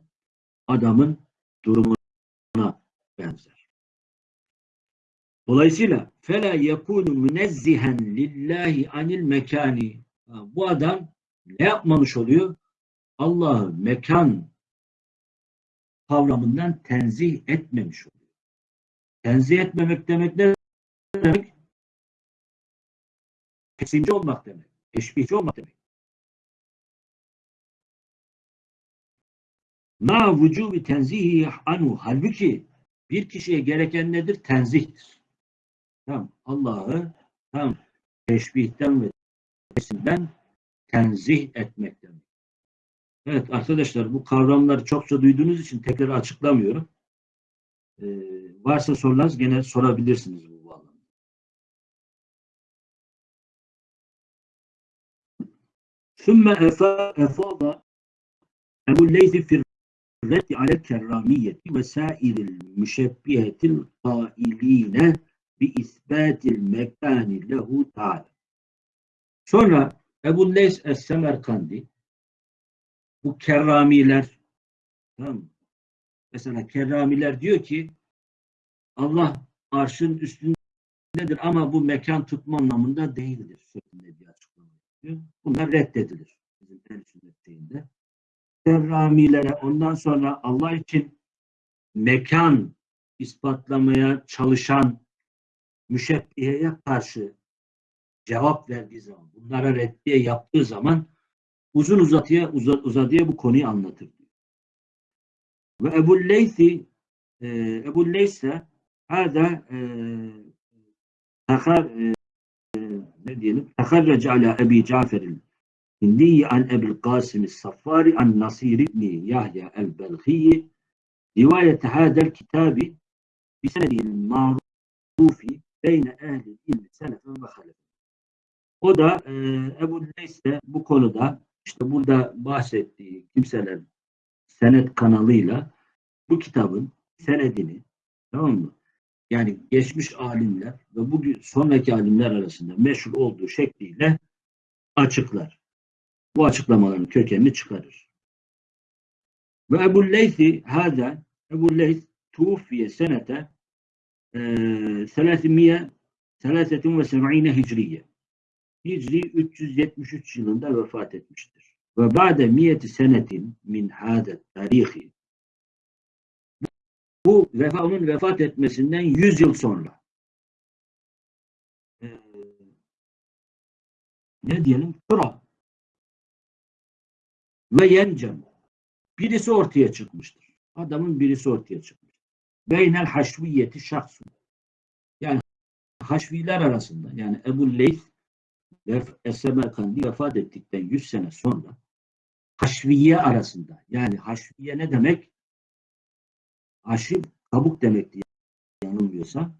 adamın durumuna benzer. Dolayısıyla fela yekunu münezzihen lillahi anil mekani. Bu adam ne yapmamış oluyor? Allah'ı mekan kavramından tenzih etmemiş oluyor. Tenzih etmemek demek ne Kesimci olmak demek. Teşbihçi olmak demek. Ma vücubi tenzihi anu. Halbuki bir kişiye gereken nedir? Tenzihtir. Tamam. Allah'ı tam teşbihten ve kesimden tenzih etmek demek. Evet arkadaşlar bu kavramları çokça duyduğunuz için tekrar açıklamıyorum. Ee, varsa sorularınız gene sorabilirsiniz Sümme efada Ebu Leyzi fir reddi ale kerramiyeti ve sairil müşebbihetil kailine bi isbatil mekani lehu ta'ala. Sonra Ebu Leys Es-Semerkandi bu kerramiler tamam Mesela kerramiler diyor ki Allah arşın üstündedir ama bu mekan tutma anlamında değildir şeklinde diyor yapıyor. Bunlar reddedilir. Bizim el sünnetliğinde. Kerramilere ondan sonra Allah için mekan ispatlamaya çalışan müşebbiheye karşı cevap verdiği zaman, bunlara reddiye yaptığı zaman uzun uzatıya uza- uzadıya bu konuyu anlatır. Ve Ebu Leysi e, Ebu Leyse hada e, takar e, ne diyelim takarrac ala Ebi Cafer'in Hindi an Ebil Qasim Saffari an Nasir ibn Yahya el-Belhiyi rivayet hadel kitabi bisenedil ma'rufi beyne ehli ilmi selefen ve halef. O da e, Ebu Leys de bu konuda işte burada bahsettiği kimseler senet kanalıyla bu kitabın senedini tamam mı? Yani geçmiş alimler ve bugün sonraki alimler arasında meşhur olduğu şekliyle açıklar. Bu açıklamaların kökenini çıkarır. Ve Ebu Leysi hâzâ Ebu Leys tuğfiye senete e, 373 hicriye. Hicri 373 yılında vefat etmiştir. Ve ba'de miyeti senetin min hâdet tarihi bu vefa, vefat etmesinden 100 yıl sonra e, ne diyelim? Tura ve yencem birisi ortaya çıkmıştır. Adamın birisi ortaya çıkmıştır. Beynel haşviyeti şahsu. Yani haşviler arasında yani Ebu Leys ve Esemerkandi vefat ettikten 100 sene sonra haşviye arasında yani haşviye ne demek? Haşim kabuk demekti yanılmıyorsa.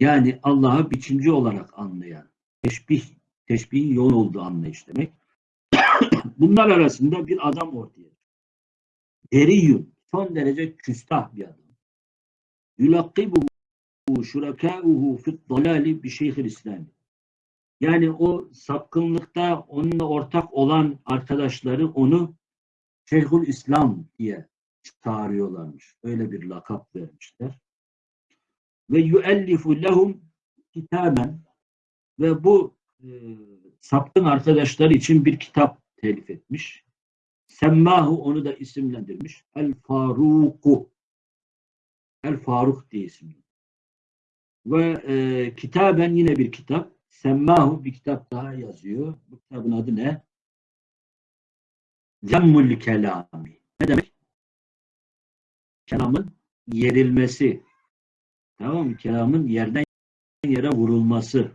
Yani Allah'a biçimci olarak anlayan, teşbih, teşbihin yoğun olduğu anlayış demek. Bunlar arasında bir adam ortaya. Deriyun, son derece küstah bir adam. Yulakkibuhu şurakâuhu fit dalali bi şeyhil İslami. Yani o sapkınlıkta onunla ortak olan arkadaşları onu Şeyhül İslam diye çağırıyorlarmış. Öyle bir lakap vermişler. Ve yuellifu lehum kitaben ve bu e, sapkın arkadaşlar için bir kitap telif etmiş. Semmahu onu da isimlendirmiş. El Faruku. El Faruk diye isimlendirmiş. Ve e, kitaben yine bir kitap. Semmahu bir kitap daha yazıyor. Bu kitabın adı ne? Zemmul Kelami. Kelamın yerilmesi. Tamam mı? Kelamın yerden yere vurulması.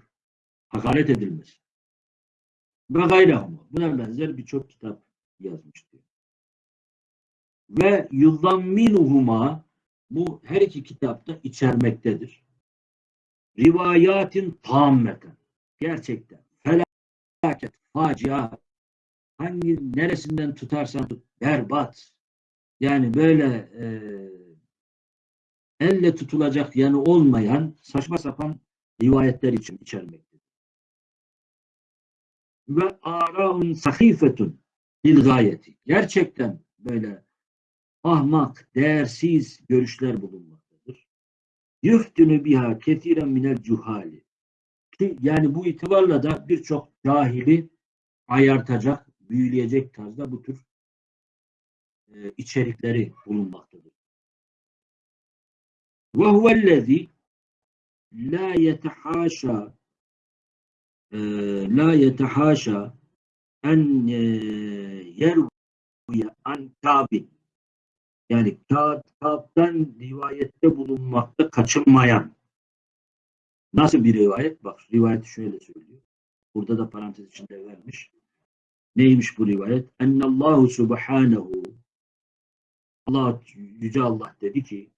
Hakaret edilmesi. Ve gayrahuma. Buna benzer birçok kitap yazmış diyor. Ve yuzamminuhuma bu her iki kitapta içermektedir. Rivayatin tammeten. Gerçekten. Felaket, facia. Hangi neresinden tutarsan tut. Berbat. Yani böyle e, elle tutulacak yanı olmayan saçma sapan rivayetler için içermektedir. Ve araun sahifetun bil gayeti. Gerçekten böyle ahmak, değersiz görüşler bulunmaktadır. Yüftünü biha ketiren minel cuhali. Yani bu itibarla da birçok cahili ayartacak, büyüleyecek tarzda bu tür e, içerikleri bulunmaktadır. Ve huvellezî la yetehaşa e, la yetehaşa en e, yerviye an kabin yani Kâb'den rivayette bulunmakta kaçınmayan nasıl bir rivayet? Bak rivayeti şöyle söylüyor. Burada da parantez içinde vermiş. Neymiş bu rivayet? Ennallahu subhanehu Allah yüce Allah dedi ki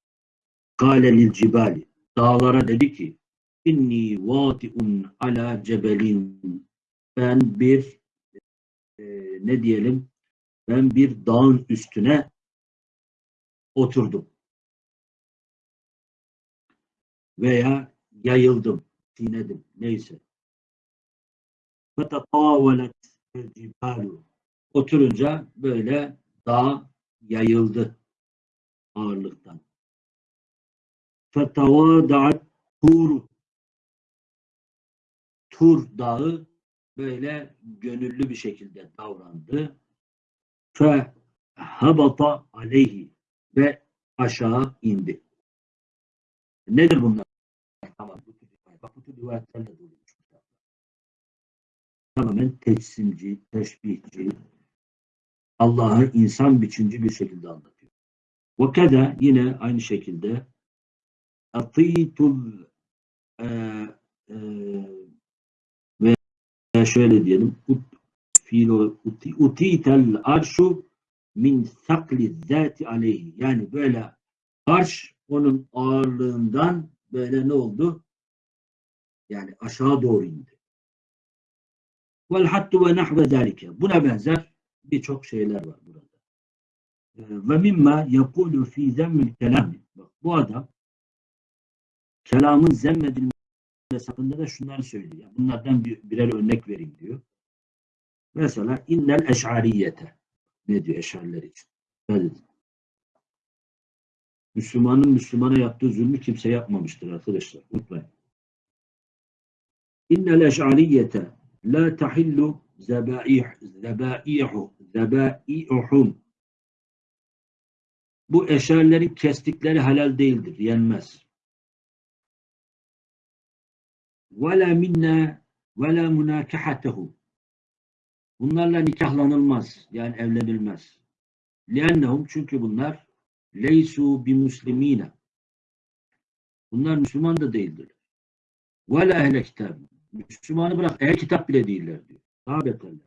Galelil cibali. Dağlara dedi ki inni vatiun ala cebelin. Ben bir e, ne diyelim ben bir dağın üstüne oturdum. Veya yayıldım, dinedim neyse. Fetatavalet cibalu. Oturunca böyle dağ yayıldı ağırlıktan. Fetavadaat Tur Tur dağı böyle gönüllü bir şekilde davrandı. Fe habata aleyhi ve aşağı indi. Nedir bunlar? Tamam, bu tür bu tür rivayetlerle dolu. Tamamen teçsimci, teşbihçi, Allah'ı insan biçimci bir şekilde anlatıyor. Ve keda yine aynı şekilde atitul e, e, ve şöyle diyelim ut, fiil uti, utitel arşu min sakli zati aleyhi yani böyle arş onun ağırlığından böyle ne oldu? Yani aşağı doğru indi. Vel hattu ve nahve zalike. Buna benzer birçok şeyler var burada. Ee, Ve mimma yakulu fi zemmil kelami. Bak bu adam kelamın zemmedilmesi hakkında da şunları söylüyor. Bunlardan bir, birer örnek vereyim diyor. Mesela innel eş'ariyete. Ne diyor eşariler için? Evet. Müslümanın Müslümana yaptığı zulmü kimse yapmamıştır arkadaşlar. Unutmayın. İnnel eş'ariyete la tahillu zebaih, zebaihu, zebaihum. Bu eşerlerin kestikleri helal değildir, yenmez. Ve la minna ve la munakahatehum. Bunlarla nikahlanılmaz, yani evlenilmez. Liannehum çünkü bunlar leysu bi muslimine. Bunlar Müslüman da değildir. Ve la ehle kitab. Müslümanı bırak, ehl kitap bile değiller diyor. Daha beterler.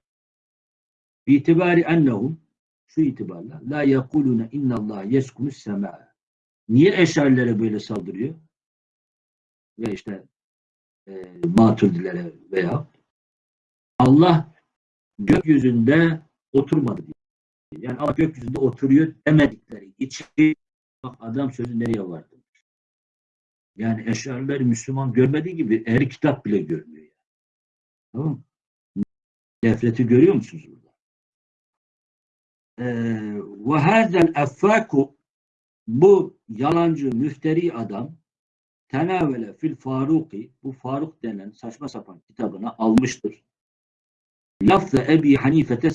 İtibari ennehum şu itibarla la yekulune innallah yeskunus sema. Niye eşarilere böyle saldırıyor? Ve işte e, maturdilere veya Allah gökyüzünde oturmadı diyor. Yani Allah gökyüzünde oturuyor demedikleri için bak adam sözü nereye vardı? Yani eşariler Müslüman görmediği gibi ehli kitap bile görmüyor. Yani. Tamam mı? Nefreti görüyor musunuz burada? Ve hazel effaku bu yalancı müfteri adam tenavele fil faruki bu Faruk denen saçma sapan kitabına almıştır. Lafza Ebi Hanifete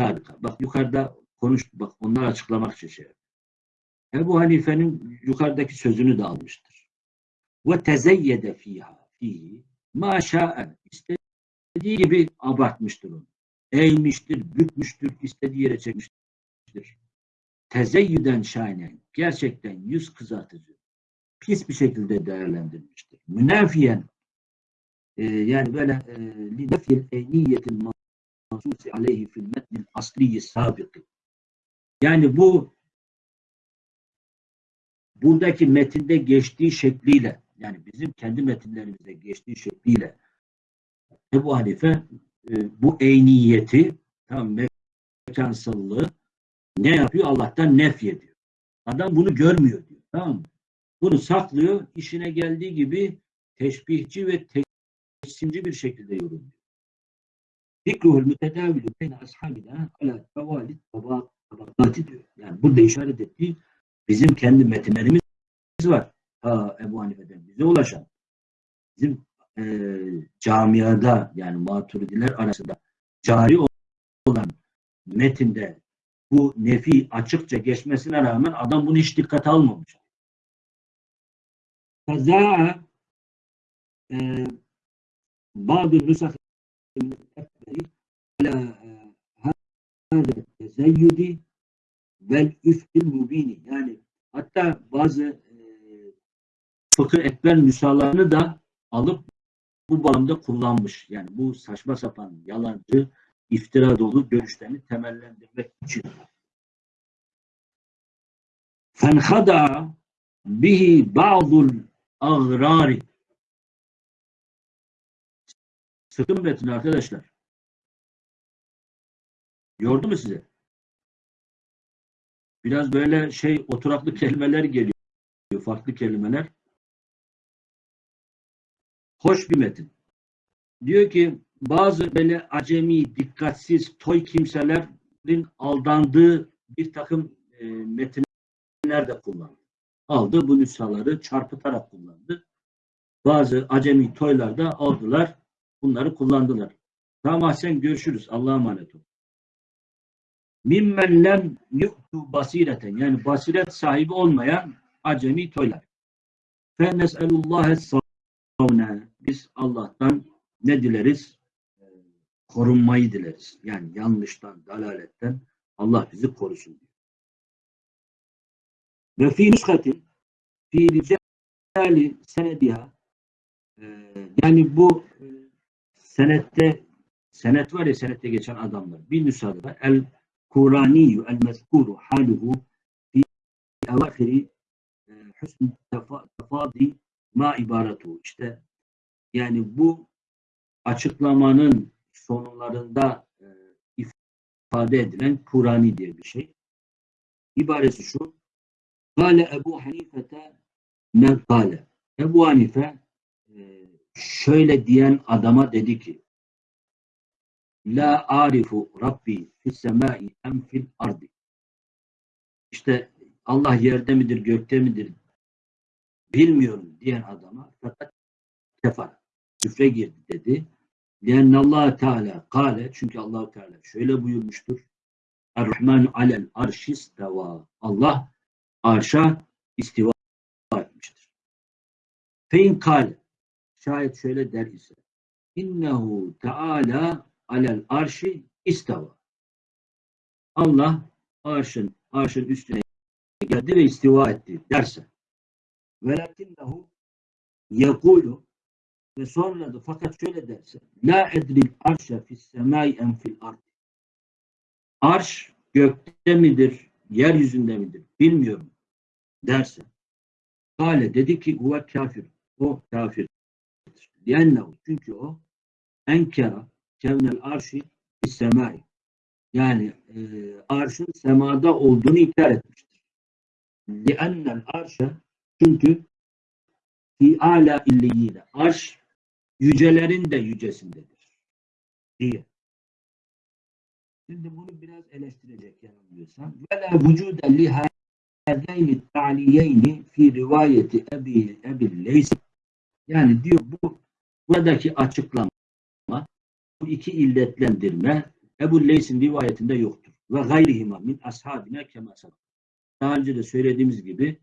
sabika. Bak yukarıda konuş bak onları açıklamak için şey. Ebu Hanife'nin yukarıdaki sözünü de almıştır. Ve tezeyyede fiha fihi ma şa'en istediği gibi abartmıştır onu. Eğmiştir, bükmüştür, istediği yere çekmiştir. Tezeyyüden şahinen gerçekten yüz kızartıcı pis bir şekilde değerlendirilmiştir. Münafiyen e, yani böyle li nefil eyniyetin mahsusi aleyhi fil metnil asliyi sabıkı. Yani bu buradaki metinde geçtiği şekliyle yani bizim kendi metinlerimizde geçtiği şekliyle Ebu Hanife e, bu eyniyeti tam mekansallığı ne yapıyor? Allah'tan nef ediyor. Adam bunu görmüyor diyor. Tamam mı? Bunu saklıyor. işine geldiği gibi teşbihçi ve teşsimci bir şekilde yorumluyor. Fikruhul mütedavilü beyne ashabina ala tevalit tabakati diyor. Yani burada işaret ettiği bizim kendi metinlerimiz var. Ha Ebu Hanife'den bize ulaşan. Bizim e, camiada yani maturidiler arasında cari olan metinde bu nefi açıkça geçmesine rağmen adam bunu hiç dikkate almamış. Kaza e, bazı nüsah ala hâzâ tezeyyüdi vel üfkil mubini yani hatta bazı e, fıkıh ekber nüshalarını da alıp bu bağlamda kullanmış. Yani bu saçma sapan, yalancı, iftira dolu görüşlerini temellendirmek için. Fenhada bihi ba'dul agrari Sıkın metin arkadaşlar. Yordu mu size? Biraz böyle şey oturaklı kelimeler geliyor. Farklı kelimeler hoş bir metin. Diyor ki bazı böyle acemi, dikkatsiz, toy kimselerin aldandığı bir takım e, metinler de kullandı. Aldı bu nüshaları çarpıtarak kullandı. Bazı acemi toylar da aldılar. Bunları kullandılar. Tamam Ahsen görüşürüz. Allah'a emanet olun. Mimmen lem yu'tu basireten yani basiret sahibi olmayan acemi toylar. Fe nes'elullâhe savne biz Allah'tan ne dileriz? Ee, Korunmayı dileriz. Yani yanlıştan, dalaletten Allah bizi korusun. Ve fi nüskatin fi ricali senediha Ee, yani bu e, senette senet var ya senette geçen adamlar. Bir nüshada el Kuraniyu el mezkuru haluhu fi evahiri e, husn tefa- tefadi ma ibaratu. İşte yani bu açıklamanın sonlarında e, ifade edilen Kurani diye bir şey. İbaresi şu. Kale Ebu Hanifete ne kale. Ebu Hanife e, şöyle diyen adama dedi ki La arifu Rabbi fis semai em fil ardi. İşte Allah yerde midir, gökte midir bilmiyorum diyen adama fakat kefar, küfre girdi dedi. Lianne Allah Teala kale çünkü Allah Teala şöyle buyurmuştur. Er-Rahmanu alel arşisteva. Allah arşa istiva etmiştir. Fein kale şayet şöyle der ise innehu teala alel arşi istava. Allah arşın arşın üstüne geldi ve istiva etti derse velakinnehu yekulu ve sonra da fakat şöyle derse la edril arşa fis semai en fil ard arş gökte midir yeryüzünde midir bilmiyorum derse Kale dedi ki huve kafir o kafir Liennehu çünkü o enkera kevnel arşi fis semai. Yani e, arşın semada olduğunu inkar etmiştir. Liennel arşa çünkü fi ala illiyine arş yücelerin de yücesindedir diye. Şimdi bunu biraz eleştirecek yanılmıyorsam. Ve la vücude li hâzeyni ta'liyeyni fi rivayeti ebi, ebi leys yani diyor bu buradaki açıklama bu iki illetlendirme Ebu Leys'in rivayetinde yoktur. Ve gayrihima min ashabine kema sabah. Daha önce de söylediğimiz gibi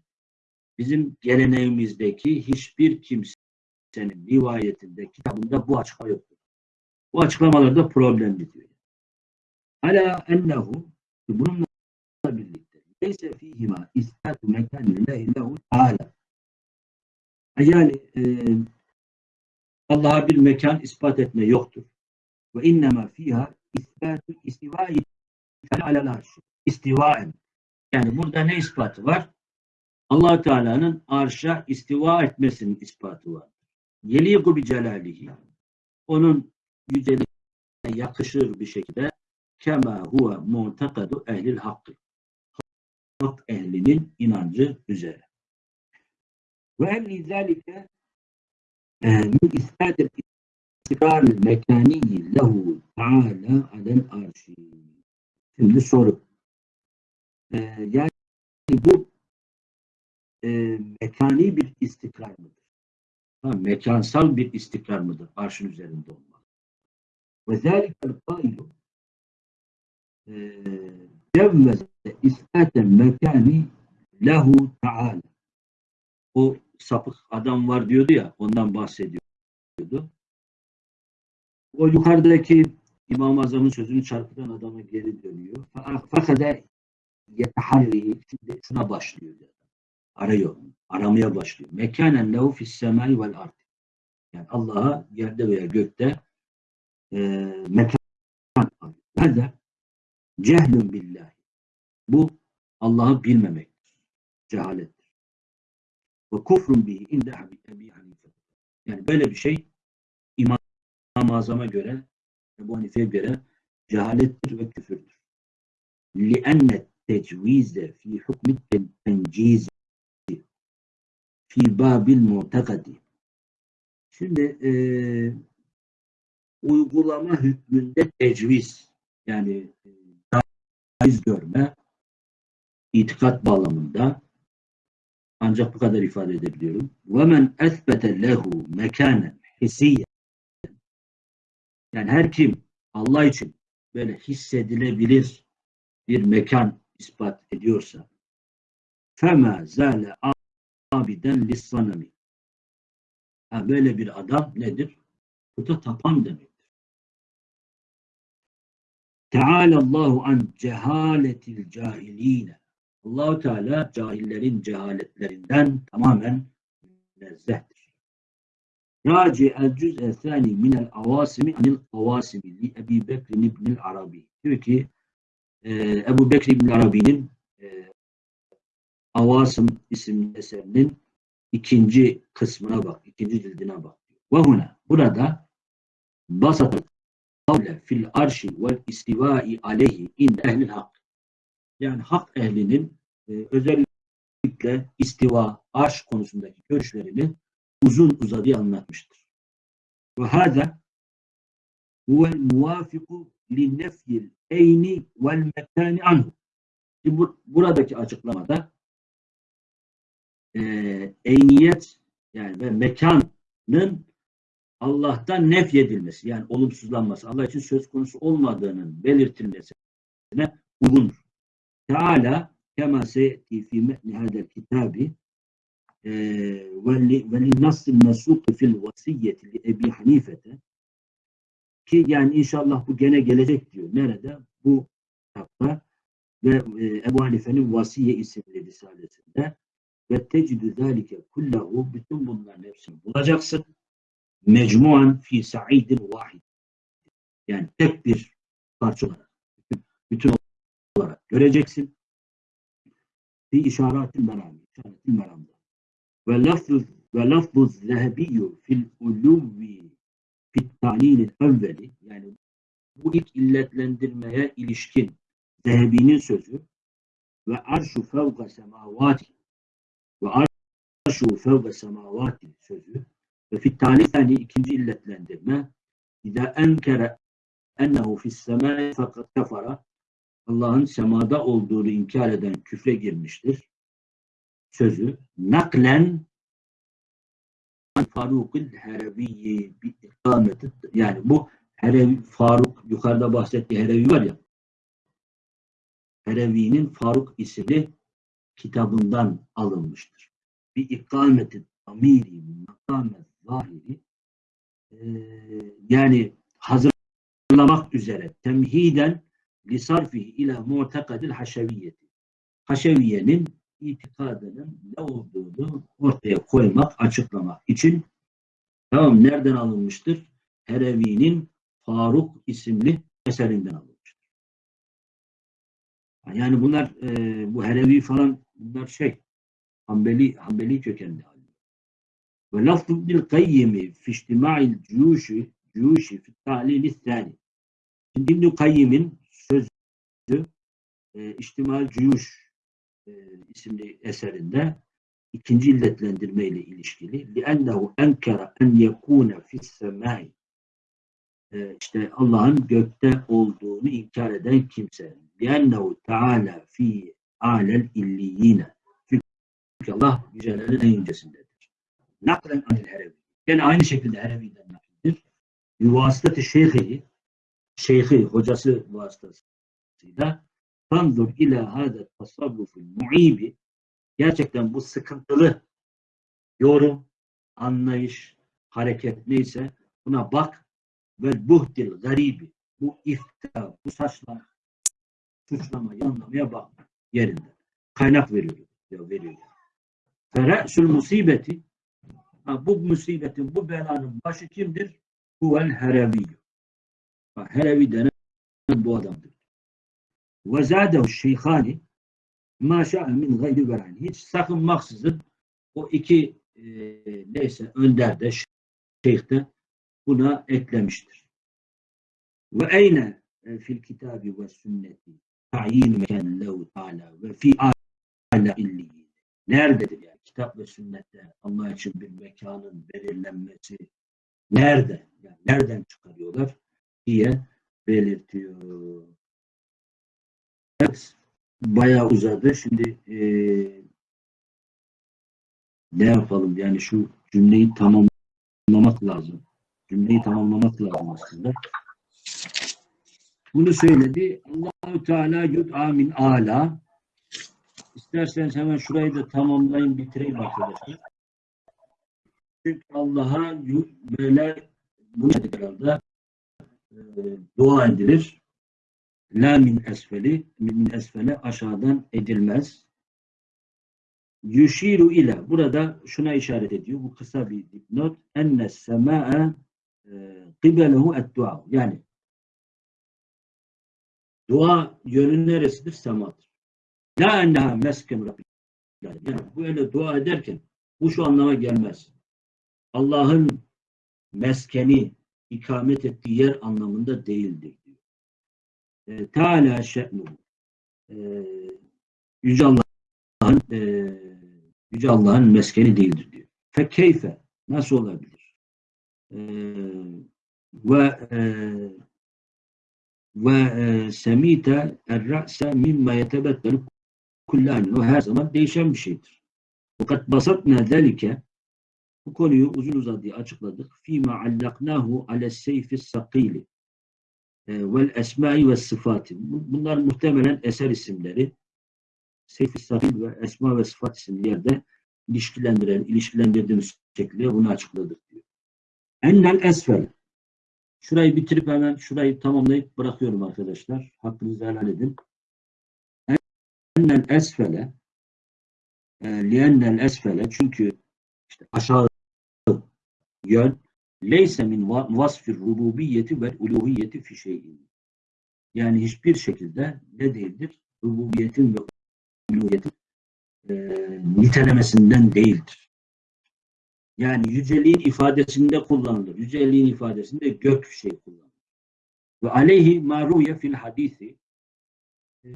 bizim geleneğimizdeki hiçbir kimsenin rivayetinde, kitabında bu açıklama yoktur. Bu açıklamalarda problemli diyor. Ala ennehu bununla birlikte leyse fihima istatu mekanillahi lehu teala yani e, Allah'a bir mekan ispat etme yoktur. Ve innema fiha isbatu istivai alel. İstivaen. Yani burada ne ispatı var? allah Teala'nın arşa istiva etmesinin ispatı var. Yeliku bi celalihi. Onun yüceliğine yakışır bir şekilde kema huve mu'takadu ehlil hakkı. Hak ehlinin inancı üzere. Ve emni zâlike min ispatil istikrar mekaniyi lehu teala alel arşi. Şimdi soru. Ee, yani bu e, mekani bir istikrar mıdır? Ha, mekansal bir istikrar mıdır? Arşın üzerinde olmak. Ve zâlikel kailu cevveze ispaten mekani lehu teala. O sapık adam var diyordu ya, ondan bahsediyordu. O yukarıdaki İmam-ı Azam'ın sözünü çarpıtan adama geri dönüyor. Fakat yeteharri, şimdi şuna başlıyor Arıyor, aramaya başlıyor. Mekanen lehu fis semai vel ard. Yani Allah'a yerde veya gökte e, mekan Nerede? Cehlün billahi. Bu Allah'ı bilmemektir. Cehalettir. Ve kufrun bihi inde Ebi Hanife. Yani böyle bir şey İmam-ı Azam'a göre Ebu Hanife'ye göre cehalettir ve küfürdür. لِأَنَّ التَّجْوِيزَ فِي حُكْمِ التَّنْجِيزِ fi babil mu'takadi. Şimdi e, uygulama hükmünde tecviz yani e, caiz görme itikat bağlamında ancak bu kadar ifade edebiliyorum. Men esbete lehu mekanen hisiyen yani her kim Allah için böyle hissedilebilir bir mekan ispat ediyorsa fema zâle abiden lissanami Ha, böyle bir adam nedir? Puta tapan demektir. Teâlâllâhu an cehâletil cahilîne. Allahu Teala cahillerin cehaletlerinden tamamen münezzehtir. Raci el cüz'e thani minel avasimi anil avasimi li Ebi Bekr ibnil Arabi. Diyor ki e, Ebu Bekr ibn Arabi'nin e, Avasım isimli eserinin ikinci kısmına bak, ikinci cildine bak. Ve huna, burada basat kavle fil arşi vel istivai aleyhi inde ehlil hak. Yani hak ehlinin e, özellikle istiva, arş konusundaki görüşlerini uzun uzadıya anlatmıştır. Ve hâzâ huvel muvafiku li nefyil eyni vel mekâni anhu. Buradaki açıklamada e, eyniyet yani ve mekanın Allah'tan nefyedilmesi yani olumsuzlanması Allah için söz konusu olmadığının belirtilmesine uygundur. Teala kema seyeti fi metni hadel kitabi ve li nasıl mesuk fil vasiyeti li Ebi Hanifete ki yani inşallah bu gene gelecek diyor. Nerede? Bu kitapta ve e, Ebu Hanife'nin Vasiye isimli risalesinde ve tecidü zâlike kullahu bütün bunların hepsini bulacaksın. Mecmuan fi sa'idin vahid. Yani tek bir parça olarak, bütün, olarak göreceksin. Fi işaretin merami, işaretin meramda. Ve lafzuz ve lafzuz zehebiyyü fil uluvvi fit talilin evveli yani bu ilk illetlendirmeye ilişkin Zehebi'nin sözü ve arşu fevka semavati ve arşu fevka semavati sözü ve fit talifani ikinci illetlendirme İza enkere ennehu fis semai fakat kafara Allah'ın semada olduğunu inkar eden küfre girmiştir. Sözü naklen Faruk'ul Hereviyi bir ikameti yani bu Herevi, Faruk yukarıda bahsettiği Herevi var ya Herevi'nin Faruk isimli kitabından alınmıştır. Bir ikameti amiri makamet zahiri e, yani hazırlamak üzere temhiden lisarfihi ila mu'tekadil haşeviyeti. Haşeviyenin itikadının ne olduğunu ortaya koymak, açıklamak için tamam nereden alınmıştır? Herevi'nin Faruk isimli eserinden alınmıştır. Yani bunlar e, bu Herevi falan bunlar şey Hanbeli, Hanbeli kökenli. Ve lafzu bil kayyimi fi içtima'il cuyuşi cuyuşi fi tahlili thani. Şimdi İbn-i Kayyim'in sözü e, İçtimal Cuyuş e, isimli eserinde ikinci illetlendirme ile ilişkili. لِأَنَّهُ اَنْكَرَ اَنْ يَكُونَ فِي السَّمَاءِ işte Allah'ın gökte olduğunu inkar eden kimse. لِأَنَّهُ تَعَالَى فِي alel illiyine. Çünkü Allah yücelerin en yücesindedir. Naklen anil herevi. Gene aynı şekilde hereviden nakildir. Yuvasıtı şeyhi, şeyhi, hocası vasıtasıyla Fandur ila hâde tasavvuful mu'ibi Gerçekten bu sıkıntılı yorum, anlayış, hareket neyse buna bak ve buhdil garibi bu iftira, bu saçlama, suçlama, yanlamaya bak yerinde. Kaynak veriyor. Diyor, veriyor. Fere'sül musibeti ha, bu musibetin, bu belanın başı kimdir? Huvel hereviyyü. Herevi denen bu adamdır. Ve zâdehu şeyhani ma şa'e min gayri verani. Hiç sakınmaksızın o iki e, neyse önder de şeyh de buna eklemiştir. Ve eyne e, fil kitabi ve sünneti ta'yin mekan ta'ala ve fi ala illiyin. Nerededir yani kitap ve sünnette Allah için bir mekanın belirlenmesi nerede? Yani nereden çıkarıyorlar diye belirtiyor. Evet, bayağı uzadı. Şimdi e, ne yapalım? Yani şu cümleyi tamamlamak lazım. Cümleyi tamamlamak lazım aslında. Bunu söyledi. Allahu Teala yud'a min ala. İsterseniz hemen şurayı da tamamlayın, bitireyim arkadaşlar. Çünkü Allah'a böyle bu herhalde e, dua edilir. La min esfeli, min esfele aşağıdan edilmez. Yuşiru ile burada şuna işaret ediyor. Bu kısa bir dipnot. Enne semâe kıbelehu et dua. Yani dua yönü neresidir? Semadır. La enneha mesken Rabbil alemin. Yani böyle dua ederken bu şu anlama gelmez. Allah'ın meskeni ikamet ettiği yer anlamında değildir. E, Teala şe'nuhu. E, Yüce Allah'ın e, Yüce Allah'ın meskeni değildir diyor. Fekeyfe nasıl olabilir? E, ve e, ve e, semite er-ra'se mimma yetebeddelu kullan. O her zaman değişen bir şeydir. Fakat basatna zelike bu konuyu uzun uzadıya açıkladık. Fîmâ allaknâhu ale seyfi sakîli vel esmâi ve sıfatı. Bunlar muhtemelen eser isimleri. Seyfi sakîl ve esma ve sıfat isimli yerde ilişkilendiren, ilişkilendirdiğimiz şekilde bunu açıkladık diyor. Ennel esfel. Şurayı bitirip hemen şurayı tamamlayıp bırakıyorum arkadaşlar. Hakkınızı helal edin. Ennel esfele liennel esfele çünkü işte aşağı yön leyse min vasfir rububiyeti ve uluhiyeti fi şeyin. Yani hiçbir şekilde ne değildir? Rububiyetin ve uluhiyetin e, nitelemesinden değildir. Yani yüceliğin ifadesinde kullanılır. Yüceliğin ifadesinde gök şey kullanılır. Ve aleyhi maruye fil hadisi e,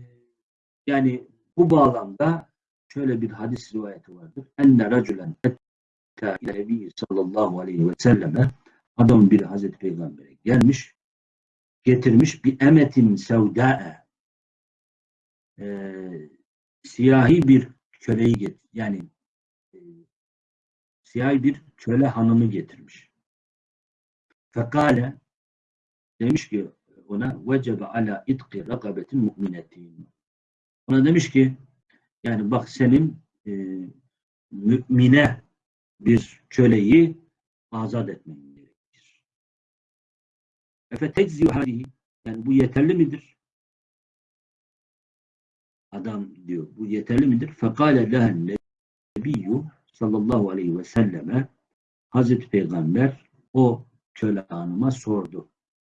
yani bu bağlamda şöyle bir hadis rivayeti vardır. Enne racülen etta ile sallallahu aleyhi ve selleme adam bir Hazreti Peygamber'e gelmiş getirmiş bir emetin sevda'e e, siyahi bir köleyi getir. Yani siyahi bir köle hanımı getirmiş. Fekale demiş ki ona vecebe ala itqi rakabetin mu'minetin. Ona demiş ki yani bak senin e, mümine bir köleyi azat etmen gerekir. Efe hadihi yani bu yeterli midir? Adam diyor bu yeterli midir? Fekale lehen nebiyyü sallallahu aleyhi ve selleme Hazreti Peygamber o köle hanıma sordu.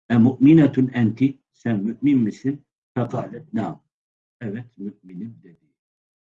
E mu'minetun enti sen mümin misin? Fekalet nam. Evet müminim dedi.